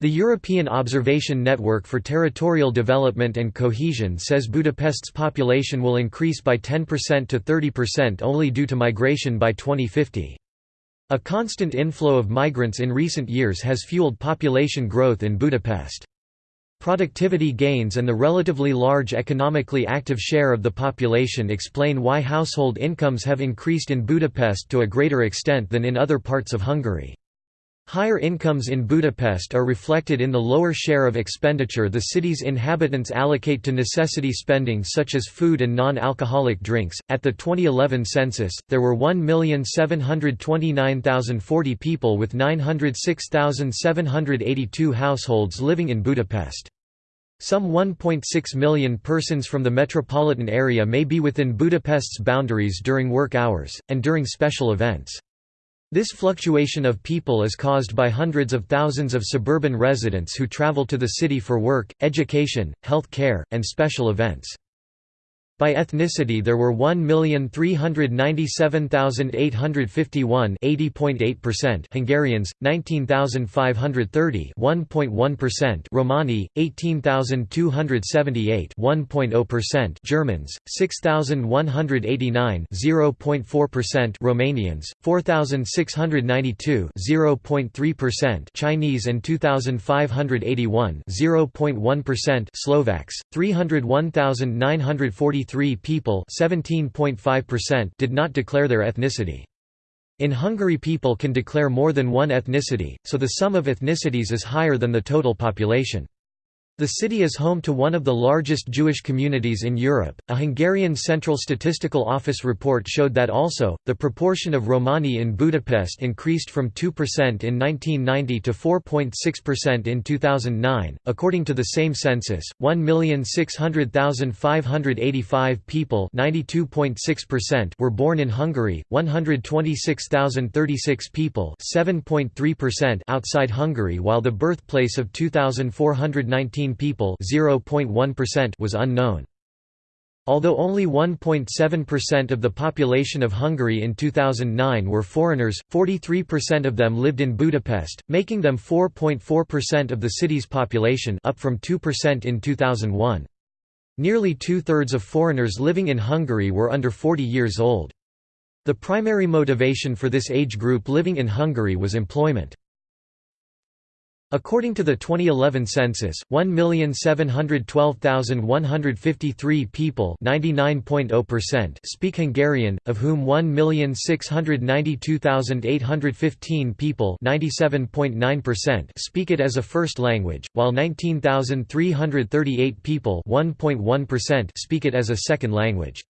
The European Observation Network for Territorial Development and Cohesion says Budapest's population will increase by 10% to 30% only due to migration by 2050. A constant inflow of migrants in recent years has fueled population growth in Budapest. Productivity gains and the relatively large economically active share of the population explain why household incomes have increased in Budapest to a greater extent than in other parts of Hungary. Higher incomes in Budapest are reflected in the lower share of expenditure the city's inhabitants allocate to necessity spending such as food and non-alcoholic drinks. At the 2011 census, there were 1,729,040 people with 906,782 households living in Budapest. Some 1.6 million persons from the metropolitan area may be within Budapest's boundaries during work hours, and during special events. This fluctuation of people is caused by hundreds of thousands of suburban residents who travel to the city for work, education, health care, and special events. By ethnicity there were 1,397,851 80.8% Hungarians, 19,530 1.1% Romani, 18,278 1.0% Germans, 6,189 0.4% Romanians, 4,692 0.3% Chinese and 2,581 0.1% Slovaks, 301,943 3 people did not declare their ethnicity. In Hungary people can declare more than one ethnicity, so the sum of ethnicities is higher than the total population. The city is home to one of the largest Jewish communities in Europe. A Hungarian Central Statistical Office report showed that also, the proportion of Romani in Budapest increased from 2% in 1990 to 4.6% in 2009. According to the same census, 1,600,585 people were born in Hungary, 126,036 people outside Hungary while the birthplace of 2,419 people was unknown. Although only 1.7% of the population of Hungary in 2009 were foreigners, 43% of them lived in Budapest, making them 4.4% of the city's population up from 2% in 2001. Nearly two-thirds of foreigners living in Hungary were under 40 years old. The primary motivation for this age group living in Hungary was employment. According to the 2011 census, 1,712,153 people oh speak Hungarian, of whom 1,692,815 people speak it as a first language, while 19,338 people speak it as a second language.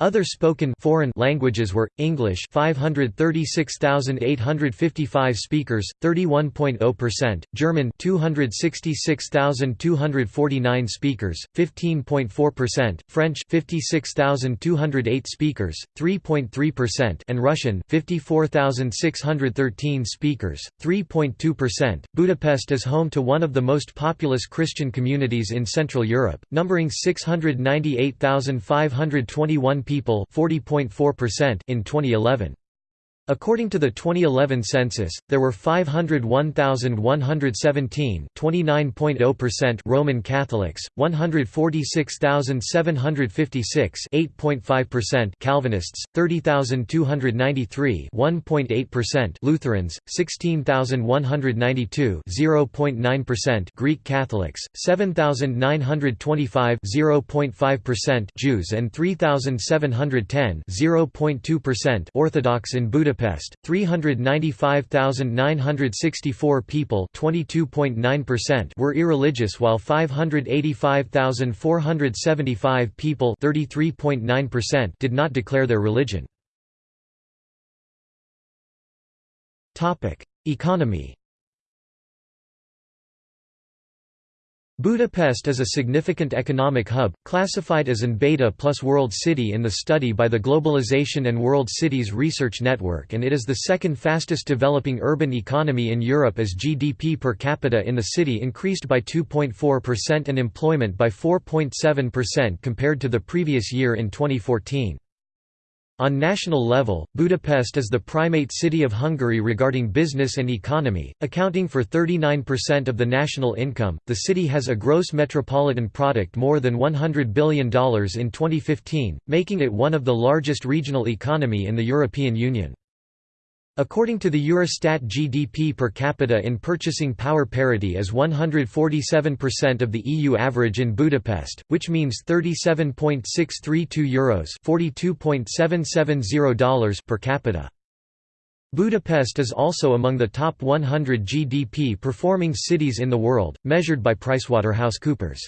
Other spoken foreign languages were English 536,855 speakers 31.0% German 266,249 speakers 15.4% French 56,208 speakers 3.3% and Russian 54,613 speakers 3.2% Budapest is home to one of the most populous Christian communities in Central Europe numbering 698,521 people 40.4% in 2011. According to the 2011 census, there were 501,117 29.0% Roman Catholics, 146,756 8.5% Calvinists, 30,293 1.8% Lutherans, 16,192 0.9% Greek Catholics, 7,925 0.5% Jews and 3,710 0.2% Orthodox in Budapest Budapest, 395,964 people were irreligious while 585,475 people did not declare their religion. Economy Budapest is a significant economic hub, classified as an Beta plus World City in the study by the Globalization and World Cities Research Network and it is the second fastest developing urban economy in Europe as GDP per capita in the city increased by 2.4% and employment by 4.7% compared to the previous year in 2014. On national level, Budapest is the primate city of Hungary regarding business and economy, accounting for 39% of the national income. The city has a gross metropolitan product more than $100 billion in 2015, making it one of the largest regional economy in the European Union. According to the Eurostat GDP per capita in purchasing power parity is 147% of the EU average in Budapest, which means €37.632 Euros $42.770 per capita. Budapest is also among the top 100 GDP performing cities in the world, measured by PricewaterhouseCoopers.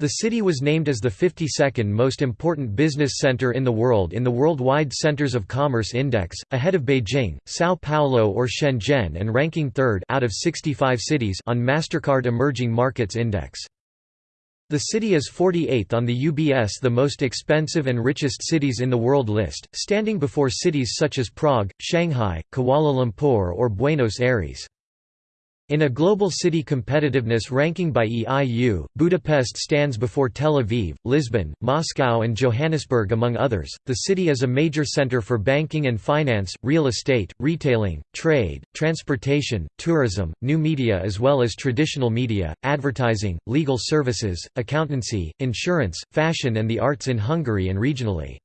The city was named as the 52nd most important business center in the world in the Worldwide Centers of Commerce Index, ahead of Beijing, São Paulo or Shenzhen and ranking third out of 65 cities on MasterCard Emerging Markets Index. The city is 48th on the UBS the most expensive and richest cities in the world list, standing before cities such as Prague, Shanghai, Kuala Lumpur or Buenos Aires. In a global city competitiveness ranking by EIU, Budapest stands before Tel Aviv, Lisbon, Moscow, and Johannesburg, among others. The city is a major center for banking and finance, real estate, retailing, trade, transportation, tourism, new media, as well as traditional media, advertising, legal services, accountancy, insurance, fashion, and the arts in Hungary and regionally.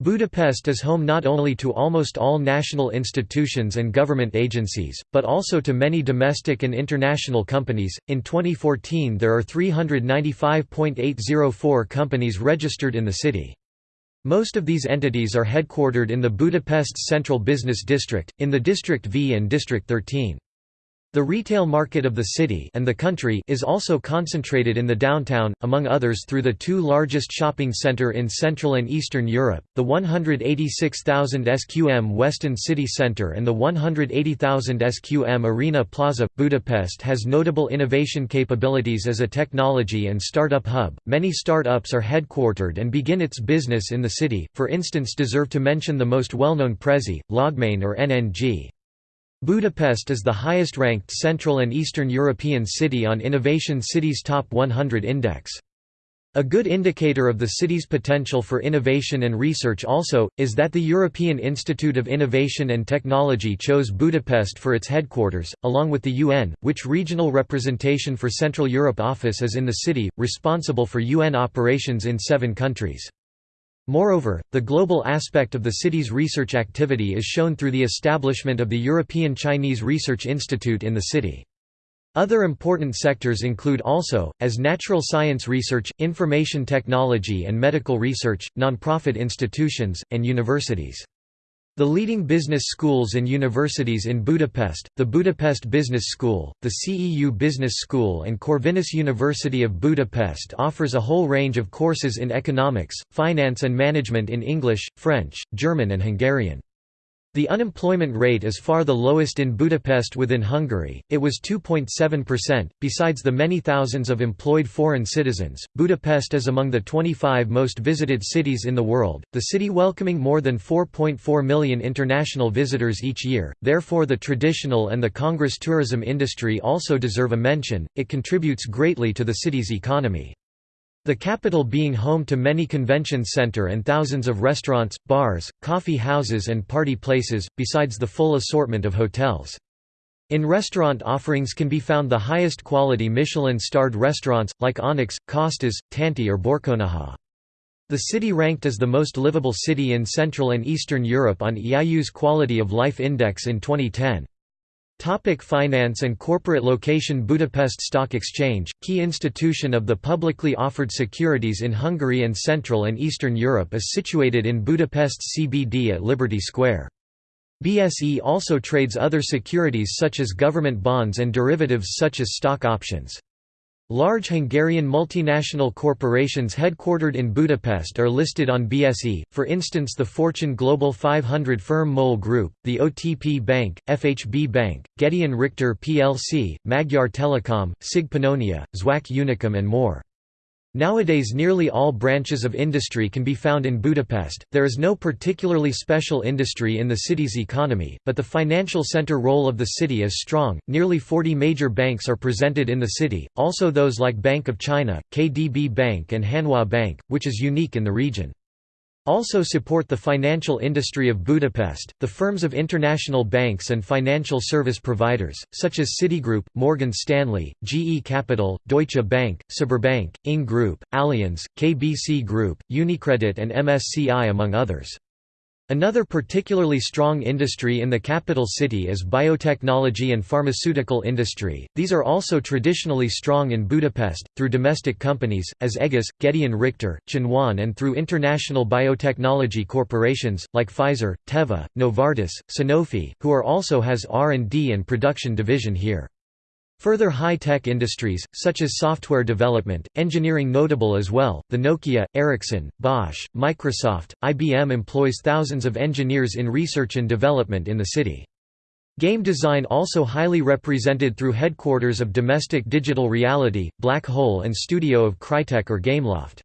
Budapest is home not only to almost all national institutions and government agencies, but also to many domestic and international companies. In 2014, there are 395.804 companies registered in the city. Most of these entities are headquartered in the Budapest Central Business District, in the District V and District 13. The retail market of the city and the country is also concentrated in the downtown, among others through the two largest shopping center in Central and Eastern Europe, the 186,000 SQM WestEnd City Centre and the 180,000 SQM Arena Plaza. Budapest has notable innovation capabilities as a technology and startup hub. Many startups are headquartered and begin its business in the city, for instance deserve to mention the most well-known Prezi, LogMeIn or NNG. Budapest is the highest-ranked Central and Eastern European city on Innovation Cities Top 100 Index. A good indicator of the city's potential for innovation and research also, is that the European Institute of Innovation and Technology chose Budapest for its headquarters, along with the UN, which regional representation for Central Europe office is in the city, responsible for UN operations in seven countries. Moreover, the global aspect of the city's research activity is shown through the establishment of the European Chinese Research Institute in the city. Other important sectors include also, as natural science research, information technology and medical research, nonprofit institutions, and universities. The leading business schools and universities in Budapest, the Budapest Business School, the CEU Business School and Corvinus University of Budapest offers a whole range of courses in economics, finance and management in English, French, German and Hungarian. The unemployment rate is far the lowest in Budapest within Hungary, it was 2.7%. Besides the many thousands of employed foreign citizens, Budapest is among the 25 most visited cities in the world, the city welcoming more than 4.4 million international visitors each year, therefore, the traditional and the Congress tourism industry also deserve a mention, it contributes greatly to the city's economy. The capital being home to many convention center and thousands of restaurants, bars, coffee houses and party places, besides the full assortment of hotels. In restaurant offerings can be found the highest quality Michelin-starred restaurants, like Onyx, Costes, Tanti or Borkonyha. The city ranked as the most livable city in Central and Eastern Europe on EIU's Quality of Life Index in 2010. Topic finance and corporate location Budapest Stock Exchange, key institution of the publicly offered securities in Hungary and Central and Eastern Europe is situated in Budapest CBD at Liberty Square. BSE also trades other securities such as government bonds and derivatives such as stock options. Large Hungarian multinational corporations headquartered in Budapest are listed on BSE, for instance the Fortune Global 500 firm MOL Group, the OTP Bank, FHB Bank, Gedeon Richter plc, Magyar Telekom, CIG Pannonia, Zwack Unicum and more. Nowadays nearly all branches of industry can be found in Budapest. There is no particularly special industry in the city's economy, but the financial center role of the city is strong. Nearly 40 major banks are presented in the city, also those like Bank of China, KDB Bank and Hanwha Bank, which is unique in the region also support the financial industry of Budapest, the firms of international banks and financial service providers, such as Citigroup, Morgan Stanley, GE Capital, Deutsche Bank, Sberbank, Ing Group, Allianz, KBC Group, Unicredit and MSCI among others. Another particularly strong industry in the capital city is biotechnology and pharmaceutical industry. These are also traditionally strong in Budapest, through domestic companies, as Egis, Gedeon Richter, Chinoin and through international biotechnology corporations, like Pfizer, Teva, Novartis, Sanofi, who are also has R&D and production division here. Further high-tech industries, such as software development, engineering notable as well, the Nokia, Ericsson, Bosch, Microsoft, IBM employs thousands of engineers in research and development in the city. Game design also highly represented through headquarters of Domestic Digital Reality, Black Hole and studio of Crytek or Gameloft.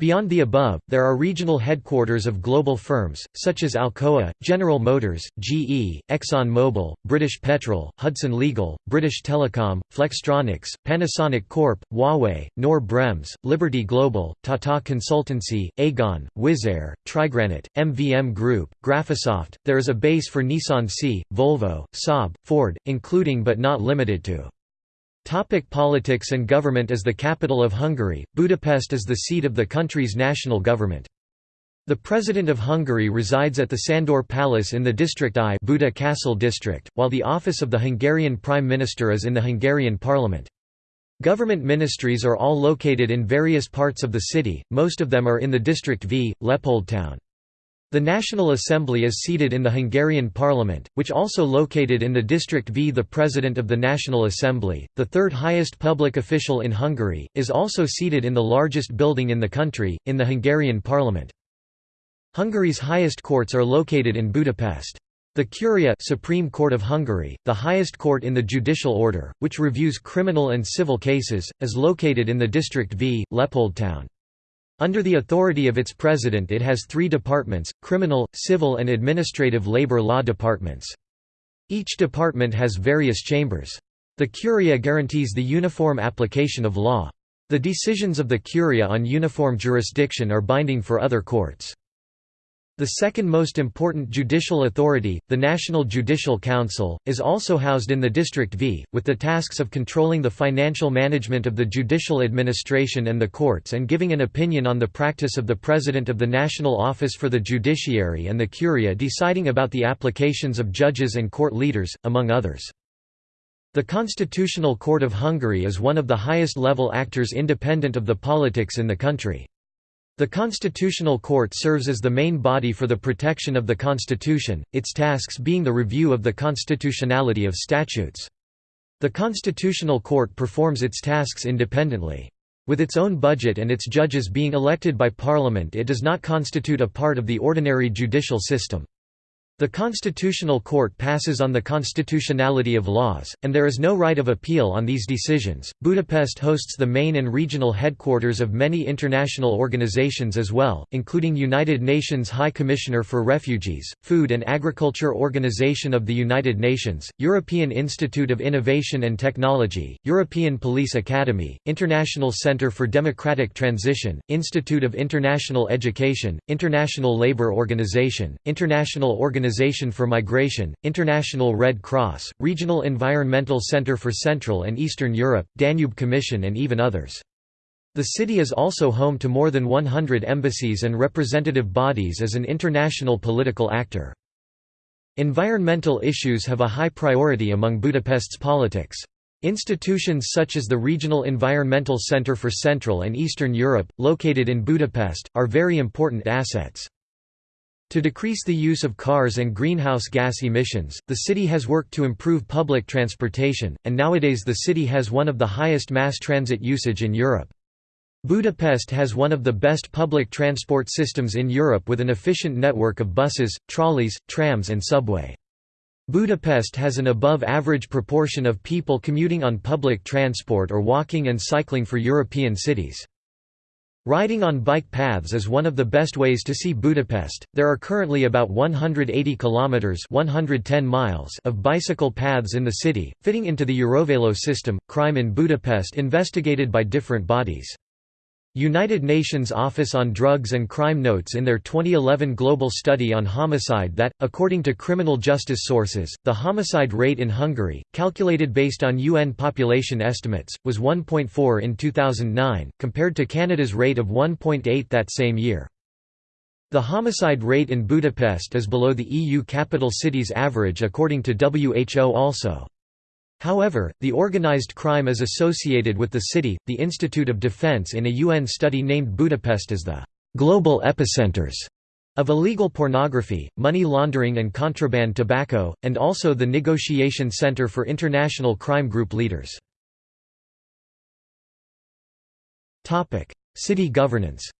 Beyond the above, there are regional headquarters of global firms, such as Alcoa, General Motors, GE, Exxon Mobil, British Petrol, Hudson Legal, British Telecom, Flextronics, Panasonic Corp., Huawei, Knorr Bremse, Liberty Global, Tata Consultancy, Aegon, Wizz Air, Trigranite, MVM Group, Graphisoft. There is a base for Nissan C, Volvo, Saab, Ford, including but not limited to Topic politics and government As the capital of Hungary, Budapest is the seat of the country's national government. The President of Hungary resides at the Sandor Palace in the District I Buda Castle district, while the office of the Hungarian Prime Minister is in the Hungarian Parliament. Government ministries are all located in various parts of the city, most of them are in the District V, Leopoldtown. The National Assembly is seated in the Hungarian Parliament, which also located in the District V. The President of the National Assembly, the third highest public official in Hungary, is also seated in the largest building in the country, in the Hungarian Parliament. Hungary's highest courts are located in Budapest. The Curia Supreme Court of Hungary, the highest court in the judicial order, which reviews criminal and civil cases, is located in the District V, Leopoldtown. Under the authority of its president it has three departments, criminal, civil and administrative labor law departments. Each department has various chambers. The Curia guarantees the uniform application of law. The decisions of the Curia on uniform jurisdiction are binding for other courts. The second most important judicial authority, the National Judicial Council, is also housed in the District V, with the tasks of controlling the financial management of the judicial administration and the courts and giving an opinion on the practice of the President of the National Office for the Judiciary and the Curia deciding about the applications of judges and court leaders, among others. The Constitutional Court of Hungary is one of the highest level actors independent of the politics in the country. The Constitutional Court serves as the main body for the protection of the Constitution, its tasks being the review of the constitutionality of statutes. The Constitutional Court performs its tasks independently. With its own budget and its judges being elected by Parliament it does not constitute a part of the ordinary judicial system. The Constitutional Court passes on the constitutionality of laws, and there is no right of appeal on these decisions. Budapest hosts the main and regional headquarters of many international organizations as well, including United Nations High Commissioner for Refugees, Food and Agriculture Organization of the United Nations, European Institute of Innovation and Technology, European Police Academy, International Center for Democratic Transition, Institute of International Education, International Labour Organization, International Organization Organization for Migration, International Red Cross, Regional Environmental Center for Central and Eastern Europe, Danube Commission and even others. The city is also home to more than 100 embassies and representative bodies as an international political actor. Environmental issues have a high priority among Budapest's politics. Institutions such as the Regional Environmental Center for Central and Eastern Europe, located in Budapest, are very important assets. To decrease the use of cars and greenhouse gas emissions, the city has worked to improve public transportation, and nowadays the city has one of the highest mass transit usage in Europe. Budapest has one of the best public transport systems in Europe with an efficient network of buses, trolleys, trams and subway. Budapest has an above-average proportion of people commuting on public transport or walking and cycling for European cities. Riding on bike paths is one of the best ways to see Budapest. There are currently about 180 kilometers (110 miles) of bicycle paths in the city, fitting into the Eurovelo system. Crime in Budapest investigated by different bodies. United Nations Office on Drugs and Crime notes in their 2011 global study on homicide that, according to criminal justice sources, the homicide rate in Hungary, calculated based on UN population estimates, was 1.4 in 2009, compared to Canada's rate of 1.8 that same year. The homicide rate in Budapest is below the EU capital cities average according to WHO also. However, the organized crime is associated with the city. The Institute of Defense in a UN study named Budapest as the global epicenters of illegal pornography, money laundering and contraband tobacco, and also the Negotiation Center for International Crime Group Leaders. City governance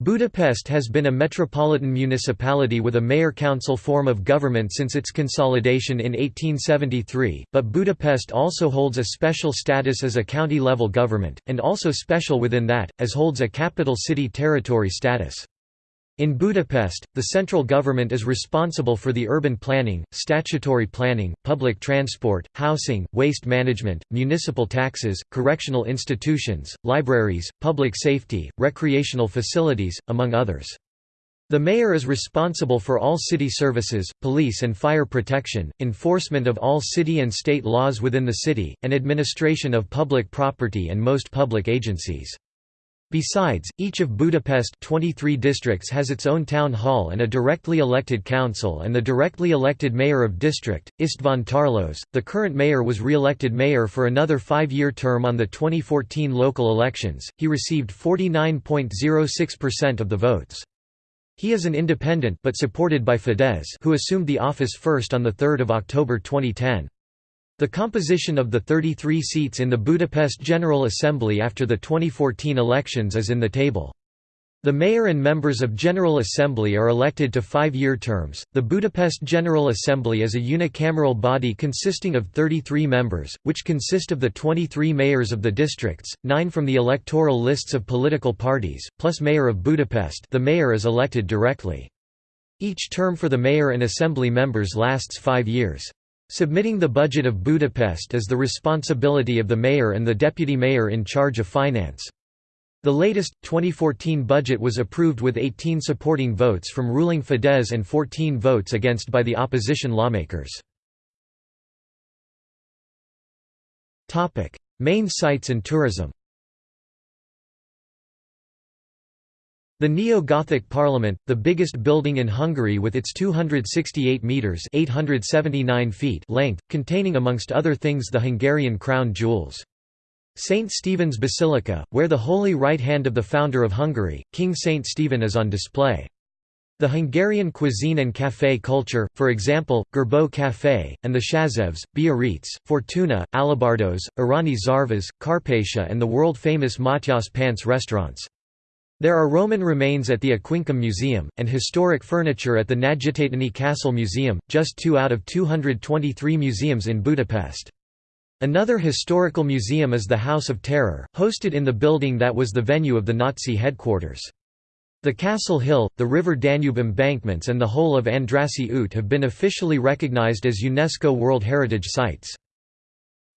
Budapest has been a metropolitan municipality with a mayor-council form of government since its consolidation in 1873, but Budapest also holds a special status as a county-level government, and also special within that, as holds a capital city territory status. In Budapest, the central government is responsible for the urban planning, statutory planning, public transport, housing, waste management, municipal taxes, correctional institutions, libraries, public safety, recreational facilities, among others. The mayor is responsible for all city services, police and fire protection, enforcement of all city and state laws within the city, and administration of public property and most public agencies. Besides, each of Budapest 23 districts has its own town hall and a directly elected council and the directly elected mayor of district, István Tarlós. The current mayor was re-elected mayor for another five-year term on the 2014 local elections. He received 49.06% of the votes. He is an independent but supported by Fidesz who assumed the office first on 3 October 2010. The composition of the 33 seats in the Budapest General Assembly after the 2014 elections is in the table. The mayor and members of General Assembly are elected to five-year terms. The Budapest General Assembly is a unicameral body consisting of 33 members, which consist of the 23 mayors of the districts, 9 from the electoral lists of political parties, plus mayor of Budapest. The mayor is elected directly. Each term for the mayor and assembly members lasts 5 years. Submitting the budget of Budapest is the responsibility of the mayor and the deputy mayor in charge of finance. The latest, 2014 budget was approved with 18 supporting votes from ruling Fidesz and 14 votes against by the opposition lawmakers. Main sites and tourism The Neo-Gothic Parliament, the biggest building in Hungary with its 268 metres 879 feet length, containing amongst other things the Hungarian crown jewels. St. Stephen's Basilica, where the holy right hand of the founder of Hungary, King St. Stephen is on display. The Hungarian cuisine and café culture, for example, Gerbeaud Café, and the Százéves, Biarritz, Fortuna, Alabardos, Arany Szarvas, Carpatia and the world-famous Matyas Pince restaurants. There are Roman remains at the Aquincum Museum, and historic furniture at the Nagytétény Castle Museum, just two out of 223 museums in Budapest. Another historical museum is the House of Terror, hosted in the building that was the venue of the Nazi headquarters. The Castle Hill, the River Danube embankments and the whole of Andrassy Út have been officially recognized as UNESCO World Heritage Sites.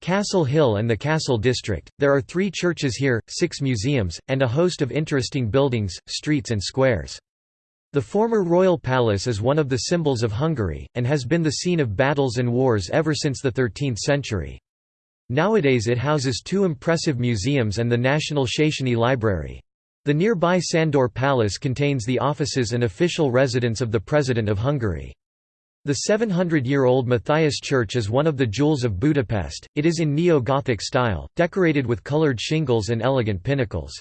Castle Hill and the Castle District. There are three churches here, six museums, and a host of interesting buildings, streets and squares. The former royal palace is one of the symbols of Hungary, and has been the scene of battles and wars ever since the 13th century. Nowadays it houses two impressive museums and the National Széchenyi Library. The nearby Sandor Palace contains the offices and official residence of the President of Hungary. The 700-year-old Matthias Church is one of the jewels of Budapest, it is in Neo-Gothic style, decorated with coloured shingles and elegant pinnacles.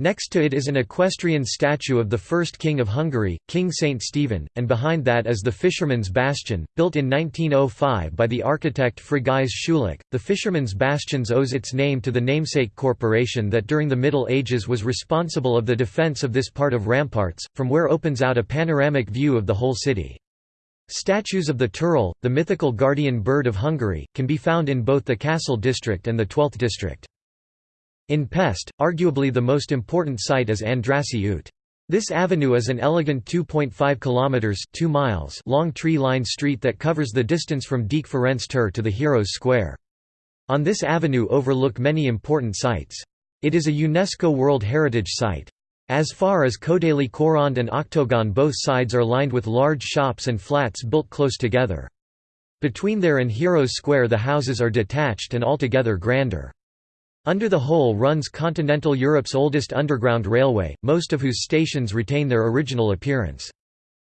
Next to it is an equestrian statue of the first king of Hungary, King Saint Stephen, and behind that is the Fisherman's Bastion, built in 1905 by the architect Frigyes Schulek. The Fisherman's Bastions owes its name to the namesake corporation that during the Middle Ages was responsible of the defence of this part of ramparts, from where opens out a panoramic view of the whole city. Statues of the Turul, the mythical guardian bird of Hungary, can be found in both the Castle district and the 12th district. In Pest, arguably the most important site is Andrassy Út. This avenue is an elegant 2.5 kilometers 2 miles long tree-lined street that covers the distance from Deák Ferenc tér to the Heroes Square. On this avenue overlook many important sites. It is a UNESCO World Heritage Site. As far as Kodaly Körönd and Oktogon both sides are lined with large shops and flats built close together. Between there and Heroes Square the houses are detached and altogether grander. Under the whole runs continental Europe's oldest underground railway, most of whose stations retain their original appearance.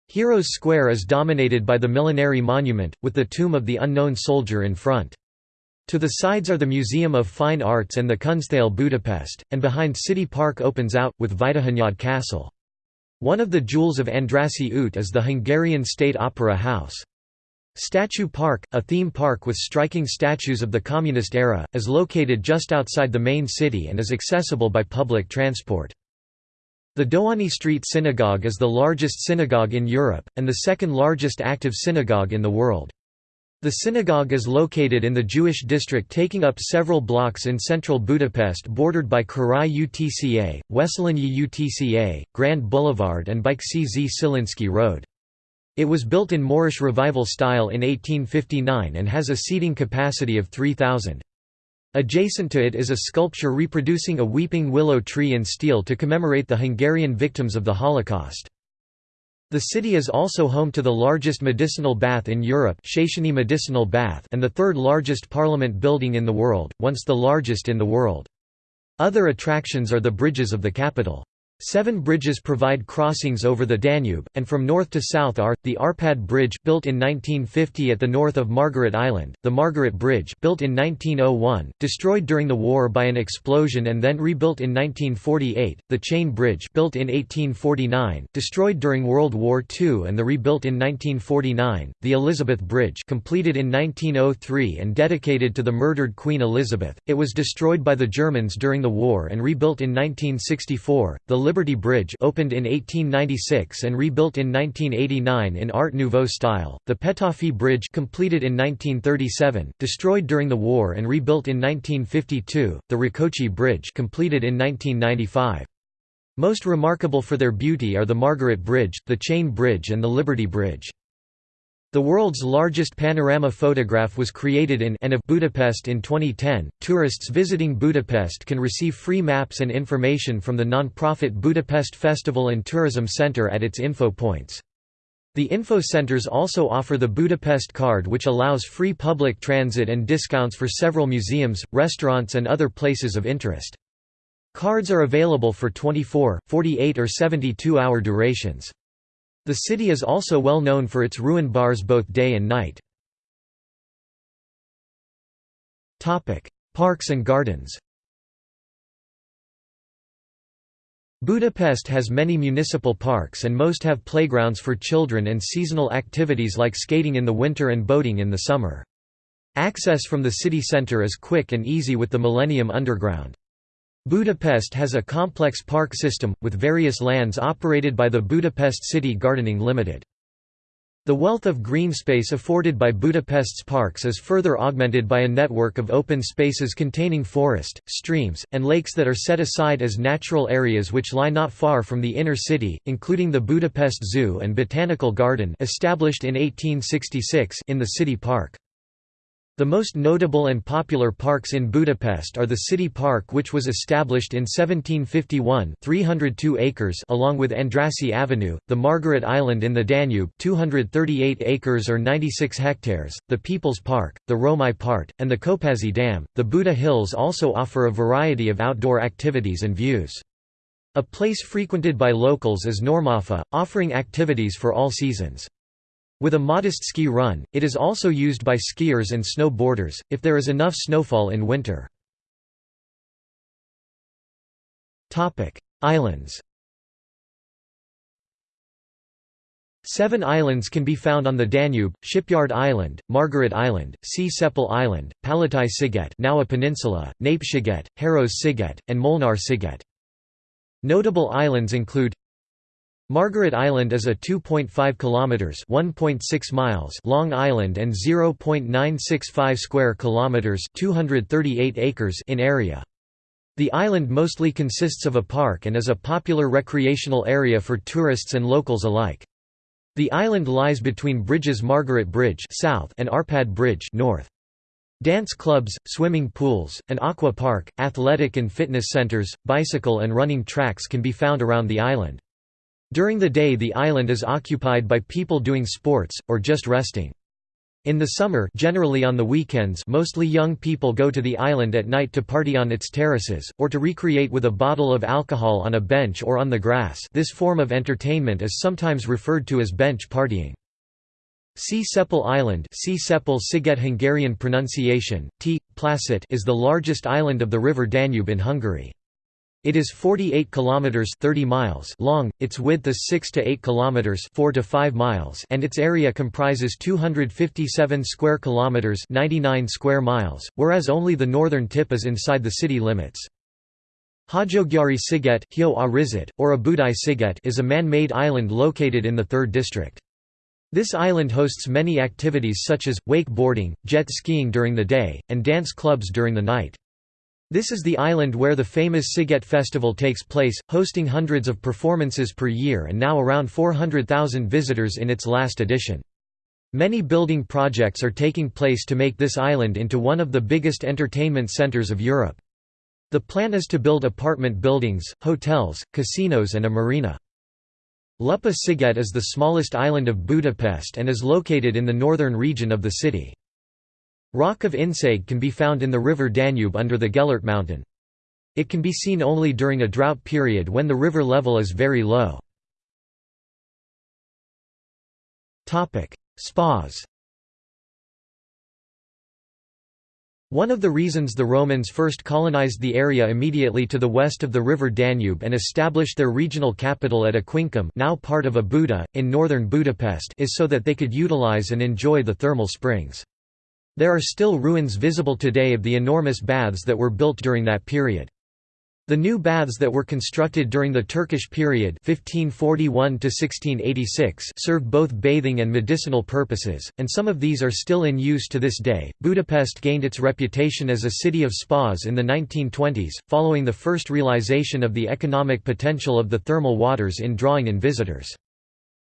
Heroes Square is dominated by the Millenary Monument, with the tomb of the unknown soldier in front. To the sides are the Museum of Fine Arts and the Kunsthalle Budapest, and behind City Park opens out, with Vajdahunyad Castle. One of the jewels of Andrassy Út is the Hungarian State Opera House. Statue Park, a theme park with striking statues of the Communist era, is located just outside the main city and is accessible by public transport. The Dohány Street Synagogue is the largest synagogue in Europe, and the second largest active synagogue in the world. The synagogue is located in the Jewish district taking up several blocks in central Budapest bordered by Károly UTCA, Wesselényi UTCA, Grand Boulevard and Bajcsy Zsilinszky Road. It was built in Moorish Revival style in 1859 and has a seating capacity of 3,000. Adjacent to it is a sculpture reproducing a weeping willow tree in steel to commemorate the Hungarian victims of the Holocaust. The city is also home to the largest medicinal bath in Europe medicinal bath and the third largest parliament building in the world, once the largest in the world. Other attractions are the bridges of the capital. Seven bridges provide crossings over the Danube, and from north to south are, the Arpad Bridge built in 1950 at the north of Margaret Island, the Margaret Bridge built in 1901, destroyed during the war by an explosion and then rebuilt in 1948, the Chain Bridge built in 1849, destroyed during World War II and the rebuilt in 1949, the Elizabeth Bridge completed in 1903 and dedicated to the murdered Queen Elizabeth, it was destroyed by the Germans during the war and rebuilt in 1964, the Liberty Bridge opened in 1896 and rebuilt in 1989 in Art Nouveau style, the Petofi Bridge completed in 1937, destroyed during the war and rebuilt in 1952, the Rákóczi Bridge completed in 1995. Most remarkable for their beauty are the Margaret Bridge, the Chain Bridge and the Liberty Bridge. The world's largest panorama photograph was created in and of Budapest in 2010. Tourists visiting Budapest can receive free maps and information from the non-profit Budapest Festival and Tourism Center at its info points. The info centers also offer the Budapest card which allows free public transit and discounts for several museums, restaurants and other places of interest. Cards are available for 24, 48 or 72 hour durations. The city is also well known for its ruin bars both day and night. Parks and gardens Budapest has many municipal parks and most have playgrounds for children and seasonal activities like skating in the winter and boating in the summer. Access from the city centre is quick and easy with the Millennium Underground. Budapest has a complex park system, with various lands operated by the Budapest City Gardening Limited. The wealth of green space afforded by Budapest's parks is further augmented by a network of open spaces containing forest, streams, and lakes that are set aside as natural areas which lie not far from the inner city, including the Budapest Zoo and Botanical Garden established in 1866 in the city park. The most notable and popular parks in Budapest are the City Park which was established in 1751 302 acres along with Andrassy Avenue, the Margaret Island in the Danube 238 acres or 96 hectares, the People's Park, the Római Part, and the Kopaszi Dam. The Buda Hills also offer a variety of outdoor activities and views. A place frequented by locals is Normafa, offering activities for all seasons. With a modest ski run, it is also used by skiers and snowboarders, if there is enough snowfall in winter. Islands Seven islands can be found on the Danube, Shipyard Island, Margaret Island, Csepel Island, Palotai Sziget now a peninsula, Nép Sziget, Haros Sziget, and Molnar Sziget. Notable islands include Margaret Island is a 2.5 kilometers (1.6 miles) long island and 0.965 square kilometers (238 acres) in area. The island mostly consists of a park and is a popular recreational area for tourists and locals alike. The island lies between bridges Margaret Bridge south and Arpad Bridge north. Dance clubs, swimming pools, an aqua park, athletic and fitness centers, bicycle and running tracks can be found around the island. During the day the island is occupied by people doing sports, or just resting. In the summer generally on the weekends mostly young people go to the island at night to party on its terraces, or to recreate with a bottle of alcohol on a bench or on the grass this form of entertainment is sometimes referred to as bench partying. Csepel Island Csepel-sziget Hungarian pronunciation, T. Placet is the largest island of the river Danube in Hungary. It is 48 kilometers 30 miles long, its width is 6 to 8 kilometers 4 to 5 miles, and its area comprises 257 square kilometers 99 square miles, whereas only the northern tip is inside the city limits. Hajógyári Sziget or Óbudai Sziget is a man-made island located in the 3rd district. This island hosts many activities such as, wakeboarding, jet skiing during the day, and dance clubs during the night. This is the island where the famous Sziget Festival takes place, hosting hundreds of performances per year and now around 400,000 visitors in its last edition. Many building projects are taking place to make this island into one of the biggest entertainment centers of Europe. The plan is to build apartment buildings, hotels, casinos and a marina. Lupa Sziget is the smallest island of Budapest and is located in the northern region of the city. Rock of Inszeg can be found in the river Danube under the Gellert mountain. It can be seen only during a drought period when the river level is very low. Spas One of the reasons the Romans first colonized the area immediately to the west of the river Danube and established their regional capital at Aquincum now part of Óbuda, in northern Budapest is so that they could utilize and enjoy the thermal springs. There are still ruins visible today of the enormous baths that were built during that period. The new baths that were constructed during the Turkish period 1541 served both bathing and medicinal purposes, and some of these are still in use to this day. Budapest gained its reputation as a city of spas in the 1920s, following the first realization of the economic potential of the thermal waters in drawing in visitors.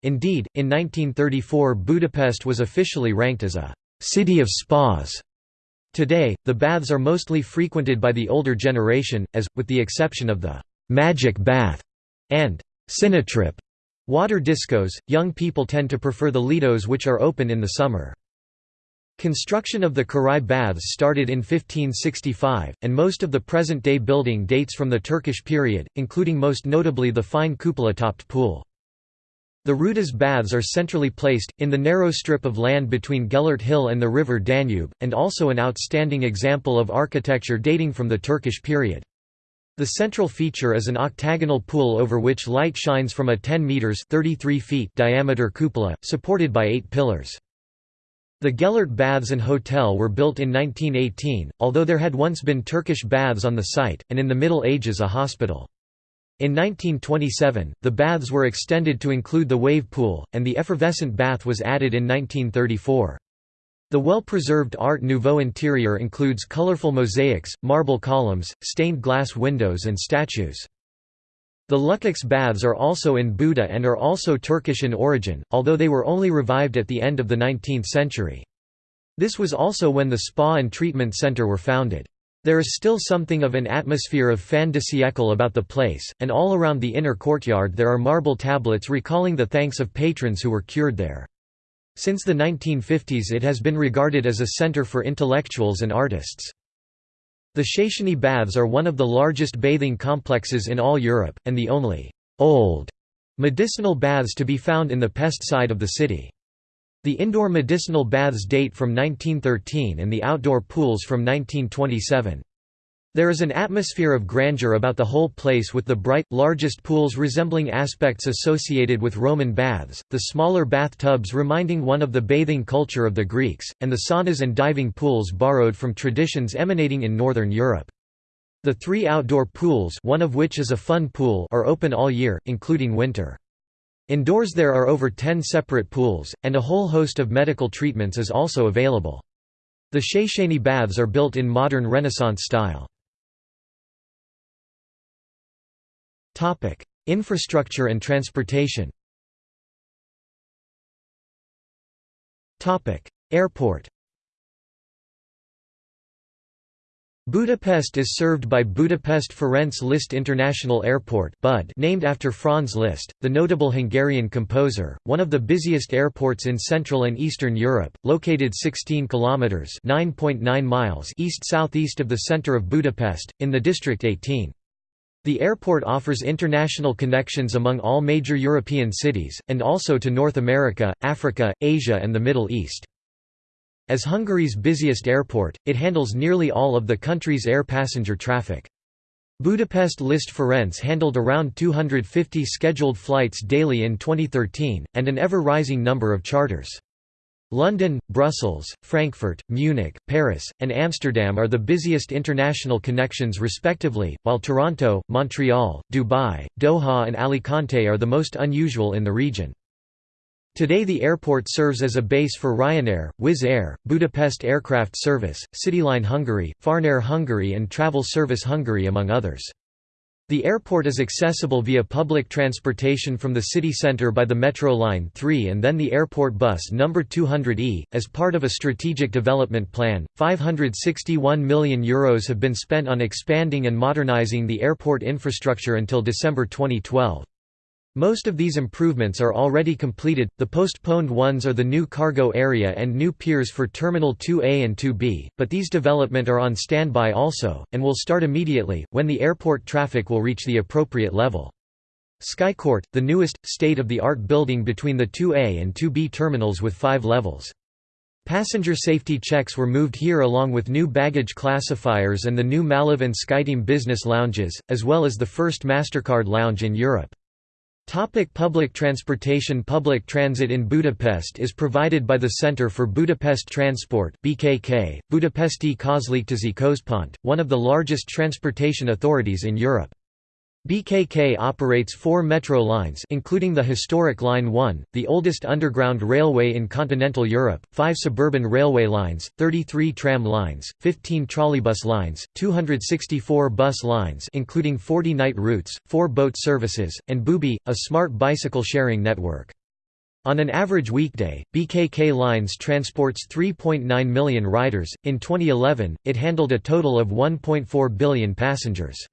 Indeed, in 1934 Budapest was officially ranked as a city of spas. Today, the baths are mostly frequented by the older generation, as, with the exception of the «magic bath» and «cinetrip» water discos, young people tend to prefer the lidos which are open in the summer. Construction of the Király baths started in 1565, and most of the present-day building dates from the Turkish period, including most notably the fine cupola-topped pool. The Rudas baths are centrally placed, in the narrow strip of land between Gellert Hill and the river Danube, and also an outstanding example of architecture dating from the Turkish period. The central feature is an octagonal pool over which light shines from a 10 metres 33 feet diameter cupola, supported by eight pillars. The Gellert Baths and Hotel were built in 1918, although there had once been Turkish baths on the site, and in the Middle Ages a hospital. In 1927, the baths were extended to include the wave pool, and the effervescent bath was added in 1934. The well-preserved Art Nouveau interior includes colorful mosaics, marble columns, stained glass windows and statues. The Lukács baths are also in Buda and are also Turkish in origin, although they were only revived at the end of the 19th century. This was also when the spa and treatment center were founded. There is still something of an atmosphere of fin de siècle about the place, and all around the inner courtyard there are marble tablets recalling the thanks of patrons who were cured there. Since the 1950s it has been regarded as a center for intellectuals and artists. The Széchenyi Baths are one of the largest bathing complexes in all Europe, and the only «old» medicinal baths to be found in the Pest side of the city. The indoor medicinal baths date from 1913 and the outdoor pools from 1927. There is an atmosphere of grandeur about the whole place with the bright, largest pools resembling aspects associated with Roman baths, the smaller bathtubs reminding one of the bathing culture of the Greeks, and the saunas and diving pools borrowed from traditions emanating in Northern Europe. The three outdoor pools one of which is a fun pool are open all year, including winter. Indoors there are over 10 separate pools, and a whole host of medical treatments is also available. The Széchenyi baths are built in modern Renaissance style. Infrastructure and transportation Airport Budapest is served by Budapest Ferenc Liszt International Airport (BUD), named after Franz Liszt, the notable Hungarian composer, one of the busiest airports in Central and Eastern Europe, located 16 kilometers (9.9 miles) east-southeast of the center of Budapest in the district 18. The airport offers international connections among all major European cities and also to North America, Africa, Asia and the Middle East. As Hungary's busiest airport, it handles nearly all of the country's air passenger traffic. Budapest Liszt Ferenc handled around 250 scheduled flights daily in 2013, and an ever-rising number of charters. London, Brussels, Frankfurt, Munich, Paris, and Amsterdam are the busiest international connections respectively, while Toronto, Montreal, Dubai, Doha and Alicante are the most unusual in the region. Today the airport serves as a base for Ryanair, Wizz Air, Budapest Aircraft Service, Cityline Hungary, Farnair Hungary and Travel Service Hungary among others. The airport is accessible via public transportation from the city centre by the Metro Line 3 and then the airport bus number 200E. As part of a strategic development plan, 561 million euros have been spent on expanding and modernising the airport infrastructure until December 2012. Most of these improvements are already completed, the postponed ones are the new cargo area and new piers for Terminal 2A and 2B, but these development are on standby also, and will start immediately, when the airport traffic will reach the appropriate level. Skycourt, the newest, state-of-the-art building between the 2A and 2B terminals with five levels. Passenger safety checks were moved here along with new baggage classifiers and the new Malev and Skyteam business lounges, as well as the first MasterCard lounge in Europe. Topic public transportation Public transit in Budapest is provided by the Centre for Budapest Transport BKK, Budapesti Közlekedési Központ, one of the largest transportation authorities in Europe. BKK operates four metro lines including the historic Line 1, the oldest underground railway in continental Europe, five suburban railway lines, 33 tram lines, 15 trolleybus lines, 264 bus lines including 40 night routes, four boat services, and Bubi, a smart bicycle sharing network. On an average weekday, BKK Lines transports 3.9 million riders. In 2011, it handled a total of 1.4 billion passengers.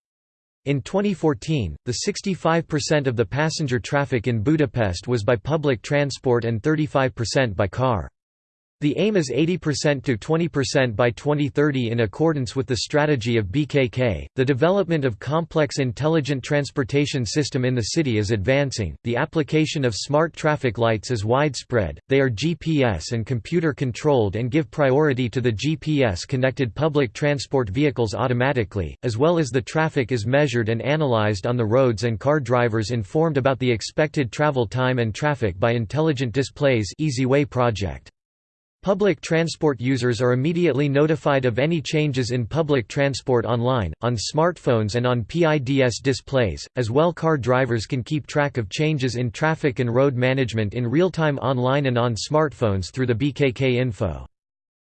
In 2014, the 65% of the passenger traffic in Budapest was by public transport and 35% by car. The aim is 80% to 20% by 2030 in accordance with the strategy of BKK. The development of complex intelligent transportation system in the city is advancing. The application of smart traffic lights is widespread. They are GPS and computer controlled and give priority to the GPS connected public transport vehicles automatically, as well as the traffic is measured and analyzed on the roads and car drivers informed about the expected travel time and traffic by intelligent displays EasyWay project. Public transport users are immediately notified of any changes in public transport online, on smartphones and on PIDS displays, as well car drivers can keep track of changes in traffic and road management in real-time online and on smartphones through the BKK Info.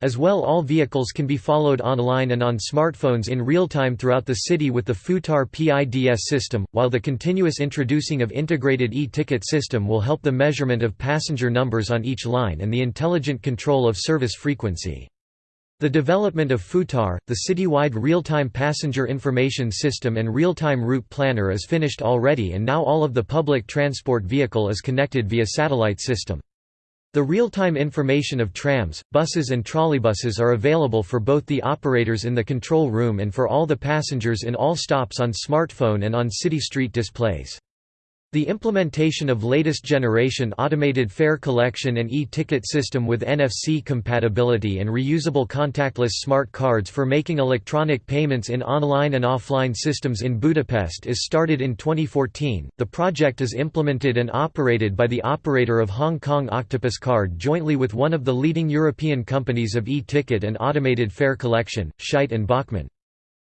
As well all vehicles can be followed online and on smartphones in real time throughout the city with the FUTAR PIDS system, while the continuous introducing of integrated e-ticket system will help the measurement of passenger numbers on each line and the intelligent control of service frequency. The development of FUTAR, the citywide real-time passenger information system and real-time route planner is finished already and now all of the public transport vehicle is connected via satellite system. The real-time information of trams, buses and trolleybuses are available for both the operators in the control room and for all the passengers in all stops on smartphone and on city street displays. The implementation of latest generation automated fare collection and e-ticket system with NFC compatibility and reusable contactless smart cards for making electronic payments in online and offline systems in Budapest is started in 2014. The project is implemented and operated by the operator of Hong Kong Octopus Card jointly with one of the leading European companies of e-ticket and automated fare collection, Scheidt and Bachmann.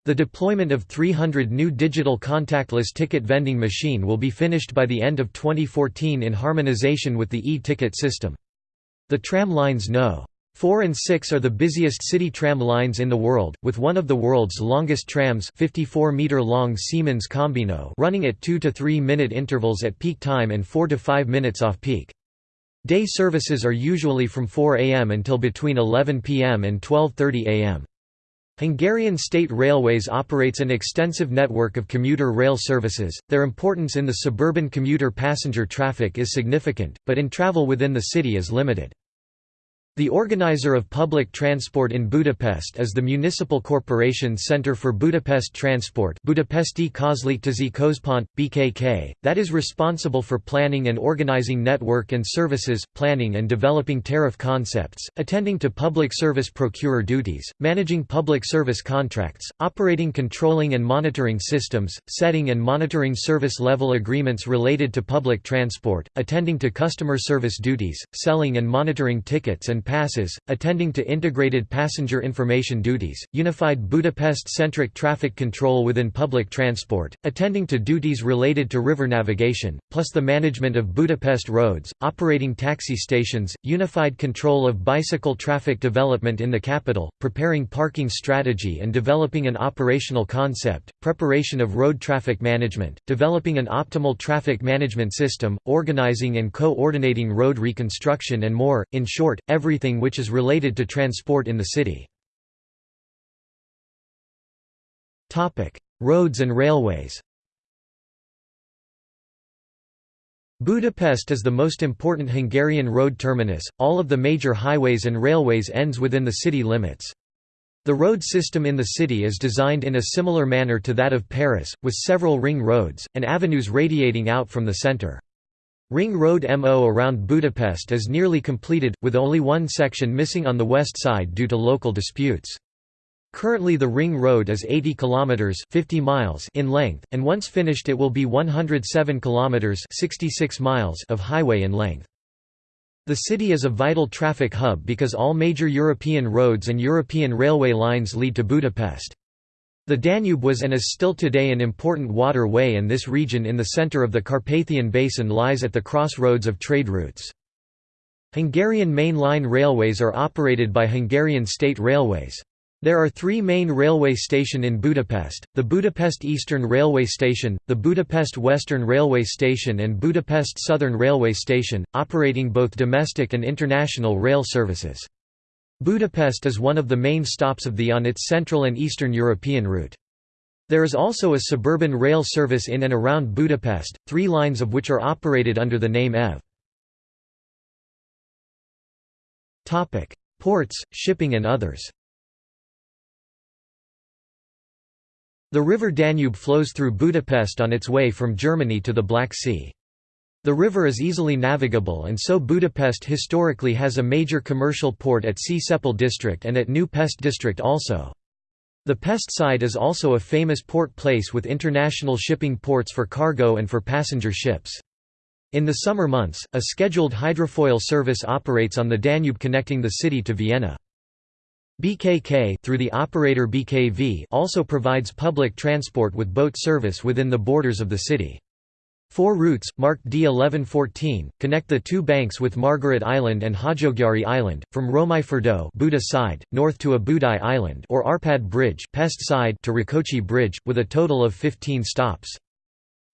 The deployment of 300 new digital contactless ticket vending machine will be finished by the end of 2014 in harmonization with the e-ticket system. The tram lines No. 4 and 6 are the busiest city tram lines in the world, with one of the world's longest trams 54-meter-long Siemens Combino running at 2 to 3 minute intervals at peak time and 4 to 5 minutes off-peak. Day services are usually from 4 am until between 11 pm and 12.30 am. Hungarian State Railways operates an extensive network of commuter rail services. Their importance in the suburban commuter passenger traffic is significant, but in travel within the city is limited. The organizer of public transport in Budapest is the Municipal Corporation Centre for Budapest Transport Budapesti Közlekedési Központ, BKK, that is responsible for planning and organizing network and services, planning and developing tariff concepts, attending to public service procurer duties, managing public service contracts, operating controlling and monitoring systems, setting and monitoring service level agreements related to public transport, attending to customer service duties, selling and monitoring tickets and passes, attending to integrated passenger information duties, unified Budapest-centric traffic control within public transport, attending to duties related to river navigation, plus the management of Budapest roads, operating taxi stations, unified control of bicycle traffic development in the capital, preparing parking strategy and developing an operational concept, preparation of road traffic management, developing an optimal traffic management system, organizing and coordinating road reconstruction and more, in short, every everything which is related to transport in the city. Roads and railways Budapest is the most important Hungarian road terminus, all of the major highways and railways ends within the city limits. The road system in the city is designed in a similar manner to that of Paris, with several ring roads, and avenues radiating out from the centre. Ring Road MO around Budapest is nearly completed, with only one section missing on the west side due to local disputes. Currently the Ring Road is 80 kilometers 50 miles in length and once finished it will be 107 kilometers 66 miles of highway in length. The city is a vital traffic hub because all major European roads and European railway lines lead to Budapest. The Danube was and is still today an important waterway and this region in the center of the Carpathian Basin lies at the crossroads of trade routes. Hungarian main line railways are operated by Hungarian State Railways. There are three main railway station in Budapest, the Budapest Eastern Railway Station, the Budapest Western Railway Station and Budapest Southern Railway Station, operating both domestic and international rail services. Budapest is one of the main stops of the on its Central and Eastern European route. There is also a suburban rail service in and around Budapest, three lines of which are operated under the name HÉV. Ports, shipping and others The river Danube flows through Budapest on its way from Germany to the Black Sea. The river is easily navigable and so Budapest historically has a major commercial port at Csepel district and at New Pest district also. The Pest side is also a famous port place with international shipping ports for cargo and for passenger ships. In the summer months, a scheduled hydrofoil service operates on the Danube connecting the city to Vienna. BKK through the operator BKV also provides public transport with boat service within the borders of the city. Four routes, marked D1114, connect the two banks with Margaret Island and Hajógyári Island, from Római Fürdő Buda side, north to Óbudai Island or Arpad Bridge Pest side to Rákóczi Bridge, with a total of 15 stops.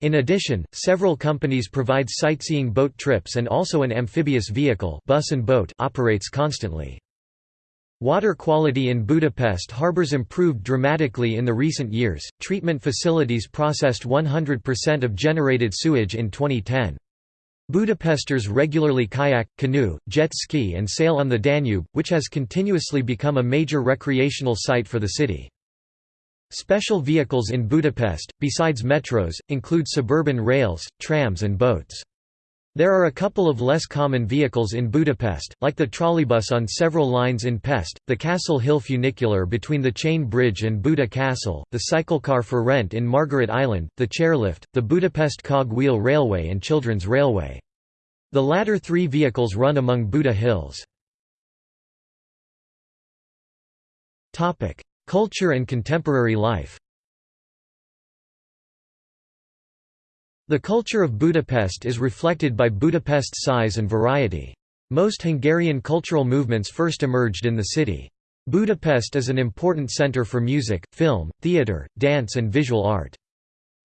In addition, several companies provide sightseeing boat trips and also an amphibious vehicle bus and boat operates constantly. Water quality in Budapest harbors improved dramatically in the recent years. Treatment facilities processed 100% of generated sewage in 2010. Budapesters regularly kayak, canoe, jet ski and sail on the Danube, which has continuously become a major recreational site for the city. Special vehicles in Budapest, besides metros, include suburban rails, trams and boats. There are a couple of less common vehicles in Budapest, like the trolleybus on several lines in Pest, the Castle Hill funicular between the Chain Bridge and Buda Castle, the cyclecar for rent in Margaret Island, the chairlift, the Budapest Cog Wheel Railway and Children's Railway. The latter three vehicles run among Buda Hills. Culture and contemporary life The culture of Budapest is reflected by Budapest's size and variety. Most Hungarian cultural movements first emerged in the city. Budapest is an important center for music, film, theatre, dance and visual art.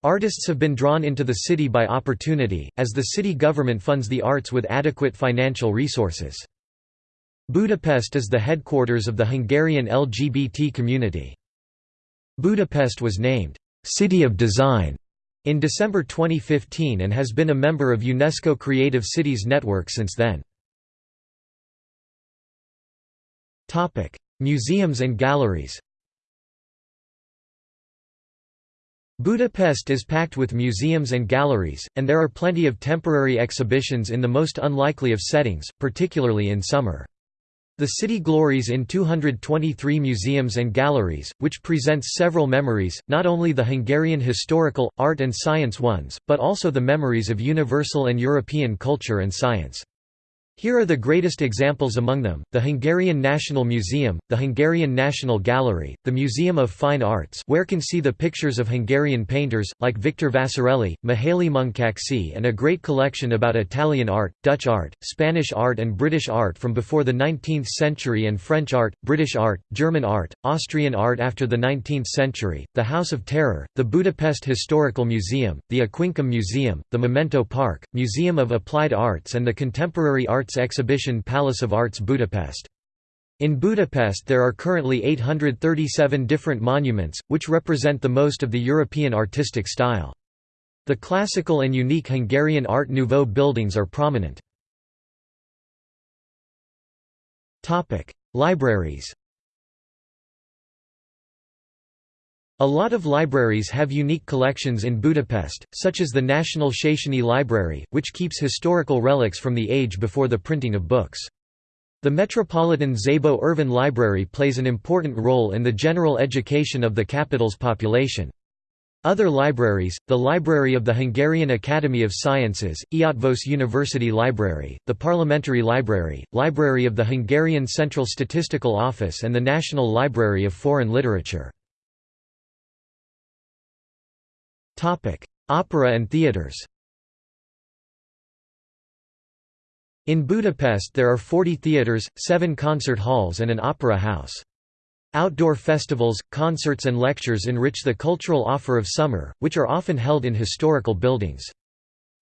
Artists have been drawn into the city by opportunity, as the city government funds the arts with adequate financial resources. Budapest is the headquarters of the Hungarian LGBT community. Budapest was named, "'City of Design' in December 2015 and has been a member of UNESCO Creative Cities Network since then. Museums and galleries Budapest is packed with museums and galleries, and there are plenty of temporary exhibitions in the most unlikely of settings, particularly in summer. The city glories in 223 museums and galleries, which presents several memories, not only the Hungarian historical, art and science ones, but also the memories of universal and European culture and science. Here are the greatest examples among them, the Hungarian National Museum, the Hungarian National Gallery, the Museum of Fine Arts where can see the pictures of Hungarian painters, like Victor Vasarely, Mihaly Munkacsy and a great collection about Italian art, Dutch art, Spanish art and British art from before the 19th century and French art, British art, German art, Austrian art after the 19th century, the House of Terror, the Budapest Historical Museum, the Aquincum Museum, the Memento Park, Museum of Applied Arts and the Contemporary Arts Arts exhibition Palace of Arts Budapest. In Budapest there are currently 837 different monuments, which represent the most of the European artistic style. The classical and unique Hungarian Art Nouveau buildings are prominent. Libraries A lot of libraries have unique collections in Budapest, such as the National Széchenyi Library, which keeps historical relics from the age before the printing of books. The Metropolitan Szabó Ervin Library plays an important role in the general education of the capital's population. Other libraries, the Library of the Hungarian Academy of Sciences, Eötvös University Library, the Parliamentary Library, Library of the Hungarian Central Statistical Office and the National Library of Foreign Literature. Opera and theatres In Budapest there are 40 theatres, 7 concert halls and an opera house. Outdoor festivals, concerts and lectures enrich the cultural offer of summer, which are often held in historical buildings.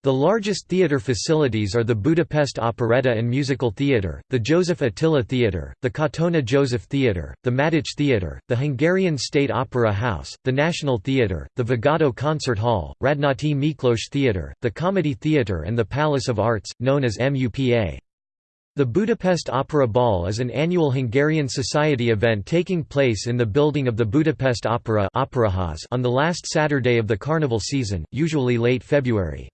The largest theatre facilities are the Budapest Operetta and Musical Theatre, the Joseph Attila Theatre, the Katona Joseph Theatre, the Madách Theatre, the Hungarian State Opera House, the National Theatre, the Vigadó Concert Hall, Radnóti Miklós Theatre, the Comedy Theatre and the Palace of Arts, known as MUPA. The Budapest Opera Ball is an annual Hungarian society event taking place in the building of the Budapest Opera on the last Saturday of the carnival season, usually late February.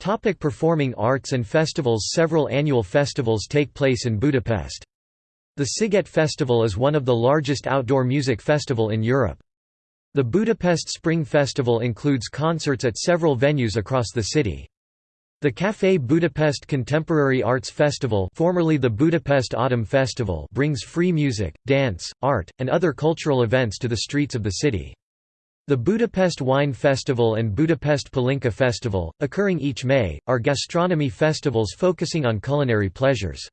Topic performing arts and festivals Several annual festivals take place in Budapest. The Sziget Festival is one of the largest outdoor music festival in Europe. The Budapest Spring Festival includes concerts at several venues across the city. The Café Budapest Contemporary Arts Festival formerly the Budapest Autumn Festival brings free music, dance, art, and other cultural events to the streets of the city. The Budapest Wine Festival and Budapest Palinka Festival, occurring each May, are gastronomy festivals focusing on culinary pleasures.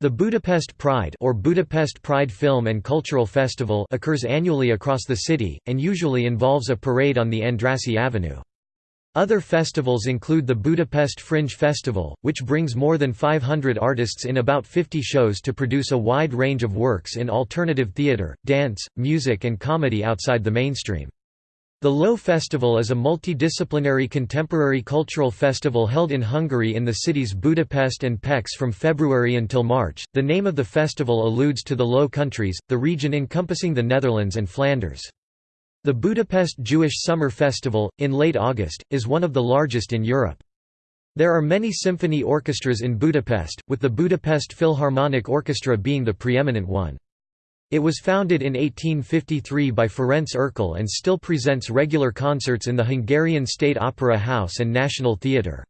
The Budapest Pride or Budapest Pride Film and Cultural Festival occurs annually across the city, and usually involves a parade on the Andrassy Avenue. Other festivals include the Budapest Fringe Festival, which brings more than 500 artists in about 50 shows to produce a wide range of works in alternative theatre, dance, music and comedy outside the mainstream. The Low Festival is a multidisciplinary contemporary cultural festival held in Hungary in the cities Budapest and Pécs from February until March. The name of the festival alludes to the Low Countries, the region encompassing the Netherlands and Flanders. The Budapest Jewish Summer Festival, in late August, is one of the largest in Europe. There are many symphony orchestras in Budapest, with the Budapest Philharmonic Orchestra being the preeminent one. It was founded in 1853 by Ferenc Erkel and still presents regular concerts in the Hungarian State Opera House and National Theatre.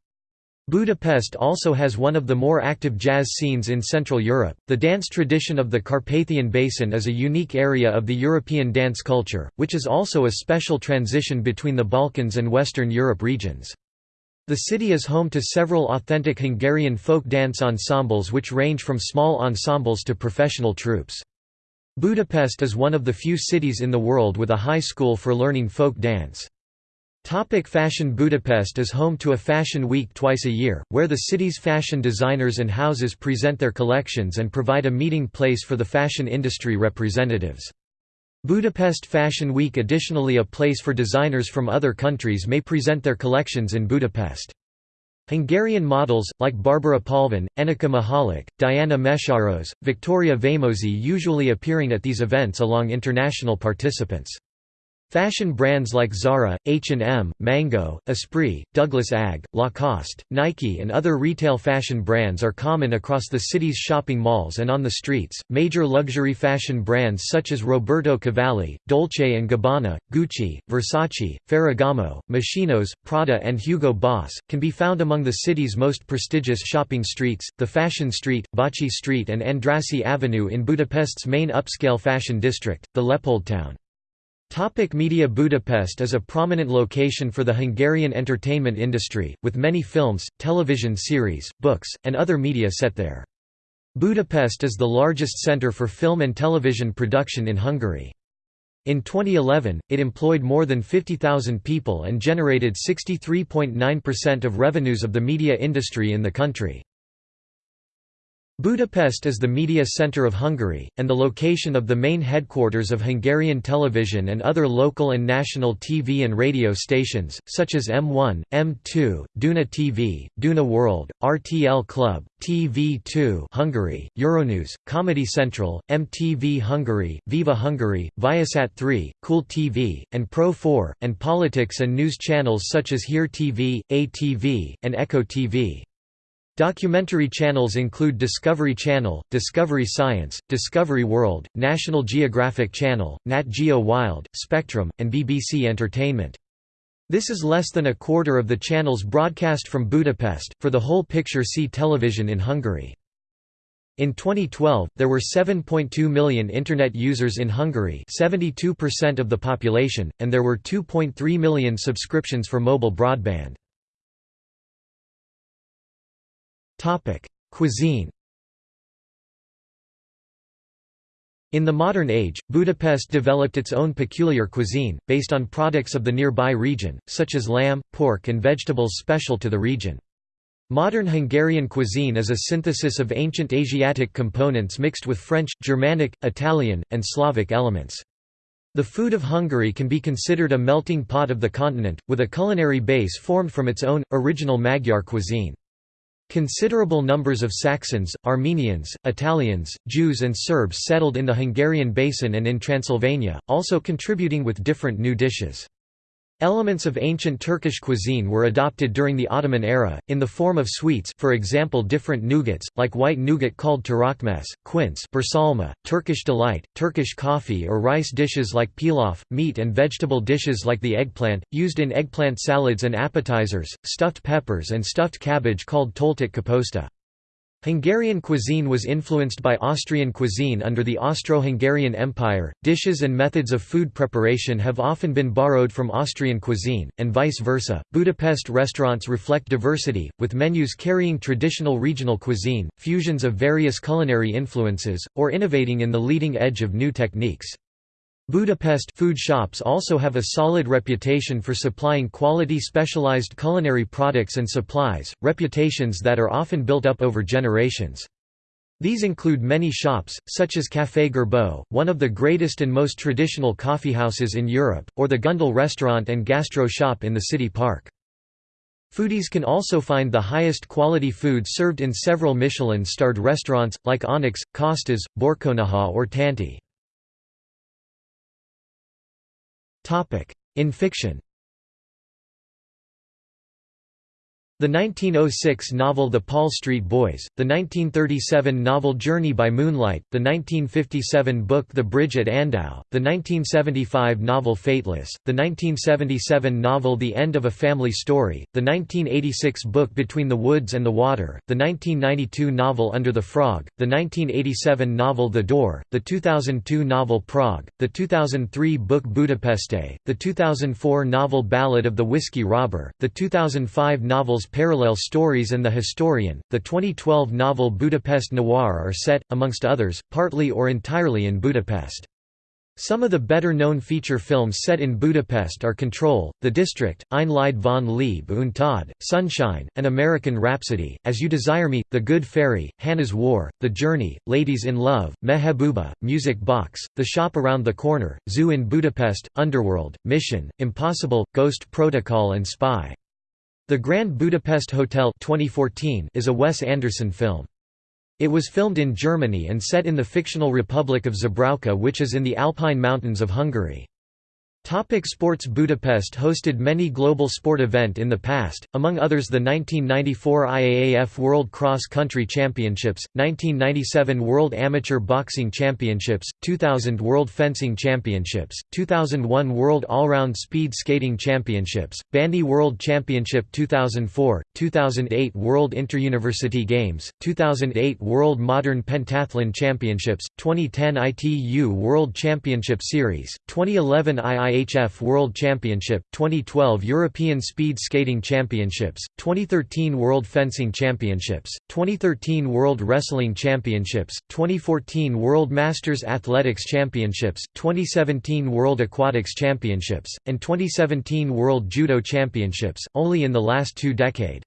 Budapest also has one of the more active jazz scenes in Central Europe. The dance tradition of the Carpathian Basin is a unique area of the European dance culture, which is also a special transition between the Balkans and Western Europe regions. The city is home to several authentic Hungarian folk dance ensembles which range from small ensembles to professional troupes. Budapest is one of the few cities in the world with a high school for learning folk dance. Topic fashion Budapest is home to a fashion week twice a year, where the city's fashion designers and houses present their collections and provide a meeting place for the fashion industry representatives. Budapest Fashion Week Additionally a place for designers from other countries may present their collections in Budapest. Hungarian models, like Barbara Palvin, Enikő Mihalik, Diana Meszaros, Victoria Vamosi usually appearing at these events along international participants. Fashion brands like Zara, H&M, Mango, Esprit, Douglas Agg, Lacoste, Nike and other retail fashion brands are common across the city's shopping malls and on the streets. Major luxury fashion brands such as Roberto Cavalli, Dolce & Gabbana, Gucci, Versace, Ferragamo, Moschino, Prada and Hugo Boss, can be found among the city's most prestigious shopping streets, the Fashion Street, Váci Street and Andrassy Avenue in Budapest's main upscale fashion district, the Leopoldtown. Topic media Budapest is a prominent location for the Hungarian entertainment industry, with many films, television series, books, and other media set there. Budapest is the largest centre for film and television production in Hungary. In 2011, it employed more than 50,000 people and generated 63.9% of revenues of the media industry in the country. Budapest is the media centre of Hungary, and the location of the main headquarters of Hungarian television and other local and national TV and radio stations, such as M1, M2, Duna TV, Duna World, RTL Club, TV2 Hungary, Euronews, Comedy Central, MTV Hungary, Viva Hungary, Viasat 3, Cool TV, and Pro 4, and politics and news channels such as Hír TV, ATV, and Echo TV. Documentary channels include Discovery Channel, Discovery Science, Discovery World, National Geographic Channel, Nat Geo Wild, Spectrum, and BBC Entertainment. This is less than a quarter of the channels broadcast from Budapest. For the whole picture, see television in Hungary. In 2012, there were 7.2 million Internet users in Hungary 72% of the population, and there were 2.3 million subscriptions for mobile broadband. Cuisine In the modern age, Budapest developed its own peculiar cuisine, based on products of the nearby region, such as lamb, pork and vegetables special to the region. Modern Hungarian cuisine is a synthesis of ancient Asiatic components mixed with French, Germanic, Italian, and Slavic elements. The food of Hungary can be considered a melting pot of the continent, with a culinary base formed from its own, original Magyar cuisine. Considerable numbers of Saxons, Armenians, Italians, Jews and Serbs settled in the Hungarian basin and in Transylvania, also contributing with different new dishes. Elements of ancient Turkish cuisine were adopted during the Ottoman era, in the form of sweets for example different nougats, like white nougat called törökméz, quince birsalma, Turkish delight, Turkish coffee or rice dishes like pilaf, meat and vegetable dishes like the eggplant, used in eggplant salads and appetizers, stuffed peppers and stuffed cabbage called töltött káposzta. Hungarian cuisine was influenced by Austrian cuisine under the Austro-Hungarian Empire. Dishes and methods of food preparation have often been borrowed from Austrian cuisine, and vice versa. Budapest restaurants reflect diversity, with menus carrying traditional regional cuisine, fusions of various culinary influences, or innovating in the leading edge of new techniques. Budapest food shops also have a solid reputation for supplying quality specialized culinary products and supplies, reputations that are often built up over generations. These include many shops, such as Café Gerbeaud, one of the greatest and most traditional coffeehouses in Europe, or the Gundel restaurant and gastro shop in the city park. Foodies can also find the highest quality food served in several Michelin-starred restaurants, like Onyx, Costes, Borkonyha or Tanti. In fiction The 1906 novel The Paul Street Boys, the 1937 novel Journey by Moonlight, the 1957 book The Bridge at Andau, the 1975 novel Fateless, the 1977 novel The End of a Family Story, the 1986 book Between the Woods and the Water, the 1992 novel Under the Frog, the 1987 novel The Door, the 2002 novel Prague, the 2003 book Budapeste, the 2004 novel Ballad of the Whiskey Robber, the 2005 Parallel Stories and The Historian. The 2012 novel Budapest Noir are set, amongst others, partly or entirely in Budapest. Some of the better-known feature films set in Budapest are Control, The District, Ein Lied von Liebe und Tod, Sunshine, An American Rhapsody, As You Desire Me, The Good Fairy, Hannah's War, The Journey, Ladies in Love, Mehebuba, Music Box, The Shop Around the Corner, Zoo in Budapest, Underworld, Mission, Impossible, Ghost Protocol and Spy. The Grand Budapest Hotel 2014 is a Wes Anderson film. It was filmed in Germany and set in the fictional Republic of Zubrowka which is in the Alpine Mountains of Hungary. Topic sports Budapest hosted many global sport event in the past, among others the 1994 IAAF World Cross Country Championships, 1997 World Amateur Boxing Championships, 2000 World Fencing Championships, 2001 World Allround Speed Skating Championships, Bandy World Championship 2004, 2008 World Interuniversity Games, 2008 World Modern Pentathlon Championships, 2010 ITU World Championship Series, 2011 II IHF World Championship, 2012 European Speed Skating Championships, 2013 World Fencing Championships, 2013 World Wrestling Championships, 2014 World Masters Athletics Championships, 2017 World Aquatics Championships, and 2017 World Judo Championships, only in the last two decade.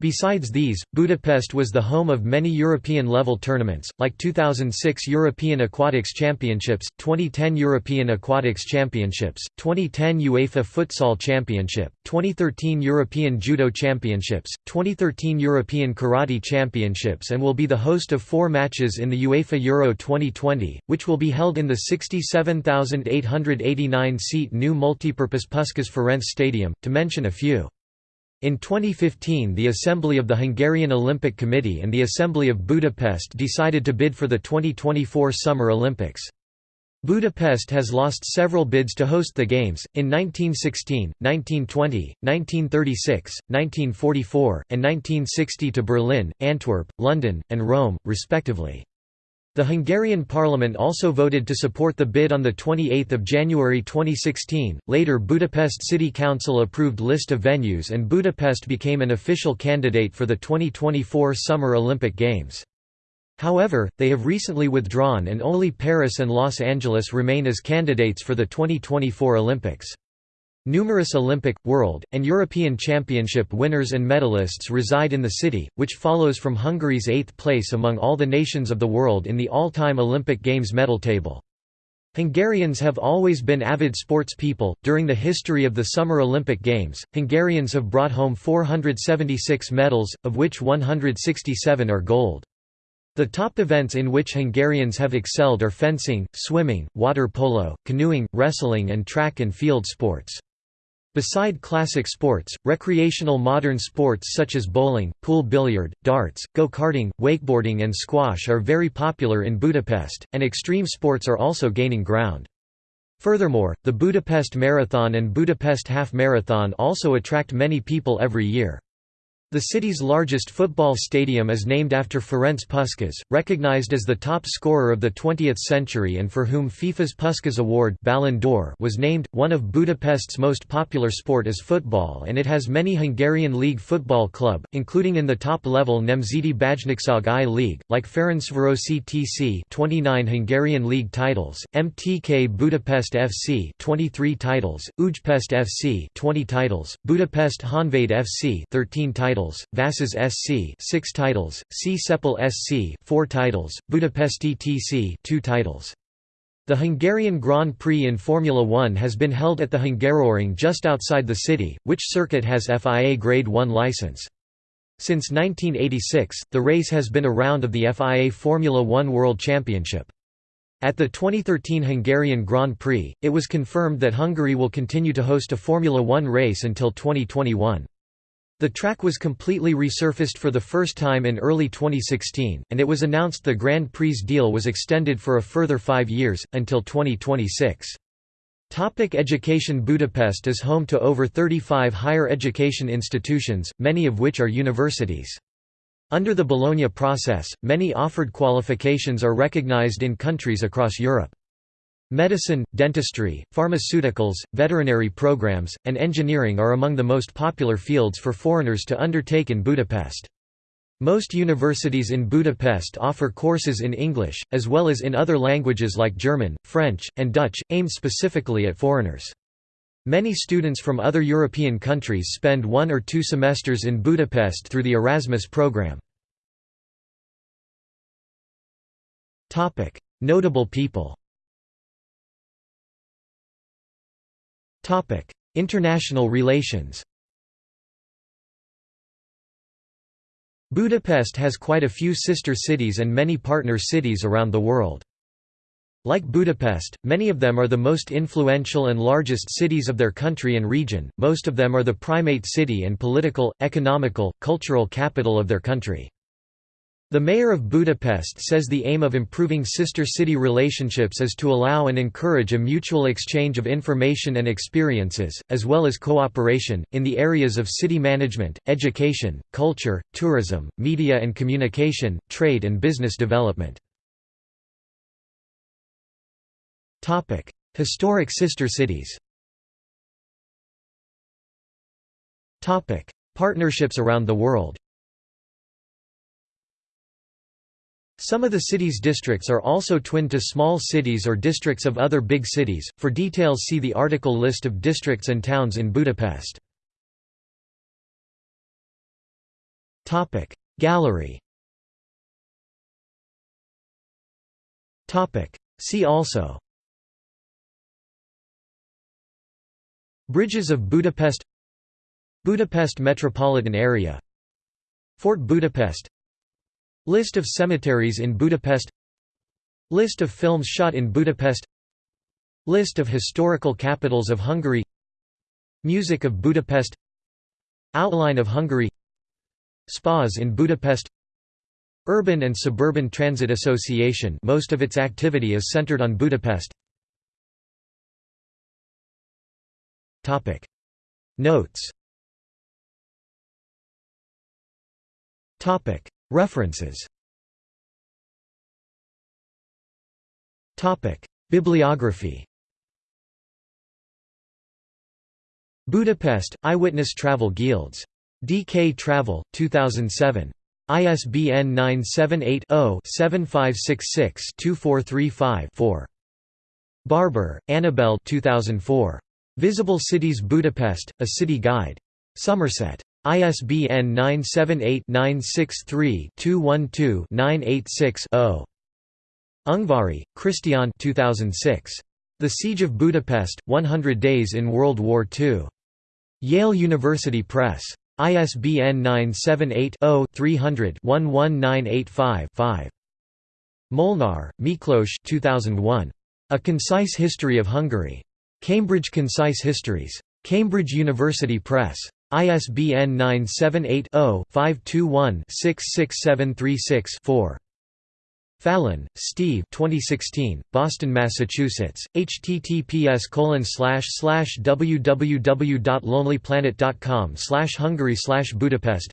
Besides these, Budapest was the home of many European-level tournaments, like 2006 European Aquatics Championships, 2010 European Aquatics Championships, 2010 UEFA Futsal Championship, 2013 European Judo Championships, 2013 European Karate Championships and will be the host of four matches in the UEFA Euro 2020, which will be held in the 67,889-seat new multipurpose Puskás Ferenc Stadium, to mention a few. In 2015 the Assembly of the Hungarian Olympic Committee and the Assembly of Budapest decided to bid for the 2024 Summer Olympics. Budapest has lost several bids to host the Games, in 1916, 1920, 1936, 1944, and 1960 to Berlin, Antwerp, London, and Rome, respectively. The Hungarian parliament also voted to support the bid on 28 January 2016. Later Budapest City Council approved list of venues and Budapest became an official candidate for the 2024 Summer Olympic Games. However, they have recently withdrawn and only Paris and Los Angeles remain as candidates for the 2024 Olympics. Numerous Olympic, World, and European Championship winners and medalists reside in the city, which follows from Hungary's eighth place among all the nations of the world in the all-time Olympic Games medal table. Hungarians have always been avid sports people. During the history of the Summer Olympic Games, Hungarians have brought home 476 medals, of which 167 are gold. The top events in which Hungarians have excelled are fencing, swimming, water polo, canoeing, wrestling and track and field sports. Beside classic sports, recreational modern sports such as bowling, pool billiard, darts, go-karting, wakeboarding and squash are very popular in Budapest, and extreme sports are also gaining ground. Furthermore, the Budapest Marathon and Budapest Half Marathon also attract many people every year. The city's largest football stadium is named after Ferenc Puskás, recognized as the top scorer of the 20th century and for whom FIFA's Puskás Award Ballon d'Or was named. One of Budapest's most popular sport is football and it has many Hungarian league football club, including in the top level Nemzeti Bajnokság I League, like Ferencvárosi TC 29 Hungarian league titles, MTK Budapest FC 23 titles, Újpest FC 20 titles, Budapest Honvéd FC 13 titles titles, Vasas SC 6 titles, Csepel SC 4 titles, Budapesti TC 2 titles. The Hungarian Grand Prix in Formula 1 has been held at the Hungaroring just outside the city, which circuit has FIA Grade 1 license. Since 1986, the race has been a round of the FIA Formula 1 World Championship. At the 2013 Hungarian Grand Prix, it was confirmed that Hungary will continue to host a Formula 1 race until 2021. The track was completely resurfaced for the first time in early 2016, and it was announced the Grand Prix deal was extended for a further five years, until 2026. Topic education Budapest is home to over 35 higher education institutions, many of which are universities. Under the Bologna process, many offered qualifications are recognized in countries across Europe. Medicine, dentistry, pharmaceuticals, veterinary programs, and engineering are among the most popular fields for foreigners to undertake in Budapest. Most universities in Budapest offer courses in English, as well as in other languages like German, French, and Dutch, aimed specifically at foreigners. Many students from other European countries spend one or two semesters in Budapest through the Erasmus program. Notable people International relations Budapest has quite a few sister cities and many partner cities around the world. Like Budapest, many of them are the most influential and largest cities of their country and region, most of them are the primate city and political, economical, cultural capital of their country. The mayor of Budapest says the aim of improving sister city relationships is to allow and encourage a mutual exchange of information and experiences, as well as cooperation, in the areas of city management, education, culture, tourism, media and communication, trade and business development. Historic sister cities Partnerships around the world Some of the city's districts are also twinned to small cities or districts of other big cities. For details, see the article List of districts and towns in Budapest. Topic Gallery. Topic See also Bridges of Budapest Budapest metropolitan area Fort Budapest List of cemeteries in Budapest. List of films shot in Budapest. List of historical capitals of Hungary. Music of Budapest. Outline of Hungary. Spas in Budapest. Urban and Suburban Transit Association. Most of its activity is centered on Budapest. Topic. Notes References Bibliography Budapest, Eyewitness Travel Guides. DK Travel, 2007. ISBN 978-0-7566-2435-4. Barber, Annabel 2004. Visible Cities Budapest, A City Guide. Somerset. ISBN 978-963-212-986-0. Ungvari, Christian 2006. The Siege of Budapest, 100 Days in World War II. Yale University Press. ISBN 978-0-300-11985-5. Molnar, Miklos 2001. A Concise History of Hungary. Cambridge Concise Histories. Cambridge University Press. ISBN 978-0-521-66736-4. Fallon, Steve. 2016, Boston, Massachusetts, https www.lonelyplanet.com Hungary Budapest.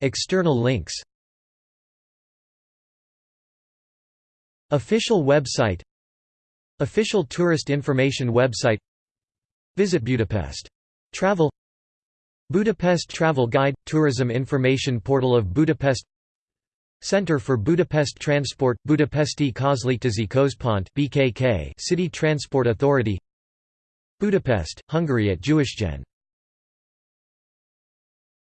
External links. Official website Official tourist information website Visit Budapest. Travel Budapest Travel Guide – Tourism information portal of Budapest Center for Budapest Transport – Budapesti Közlekedési Központ BKK City Transport Authority Budapest, Hungary at Jewish Gen.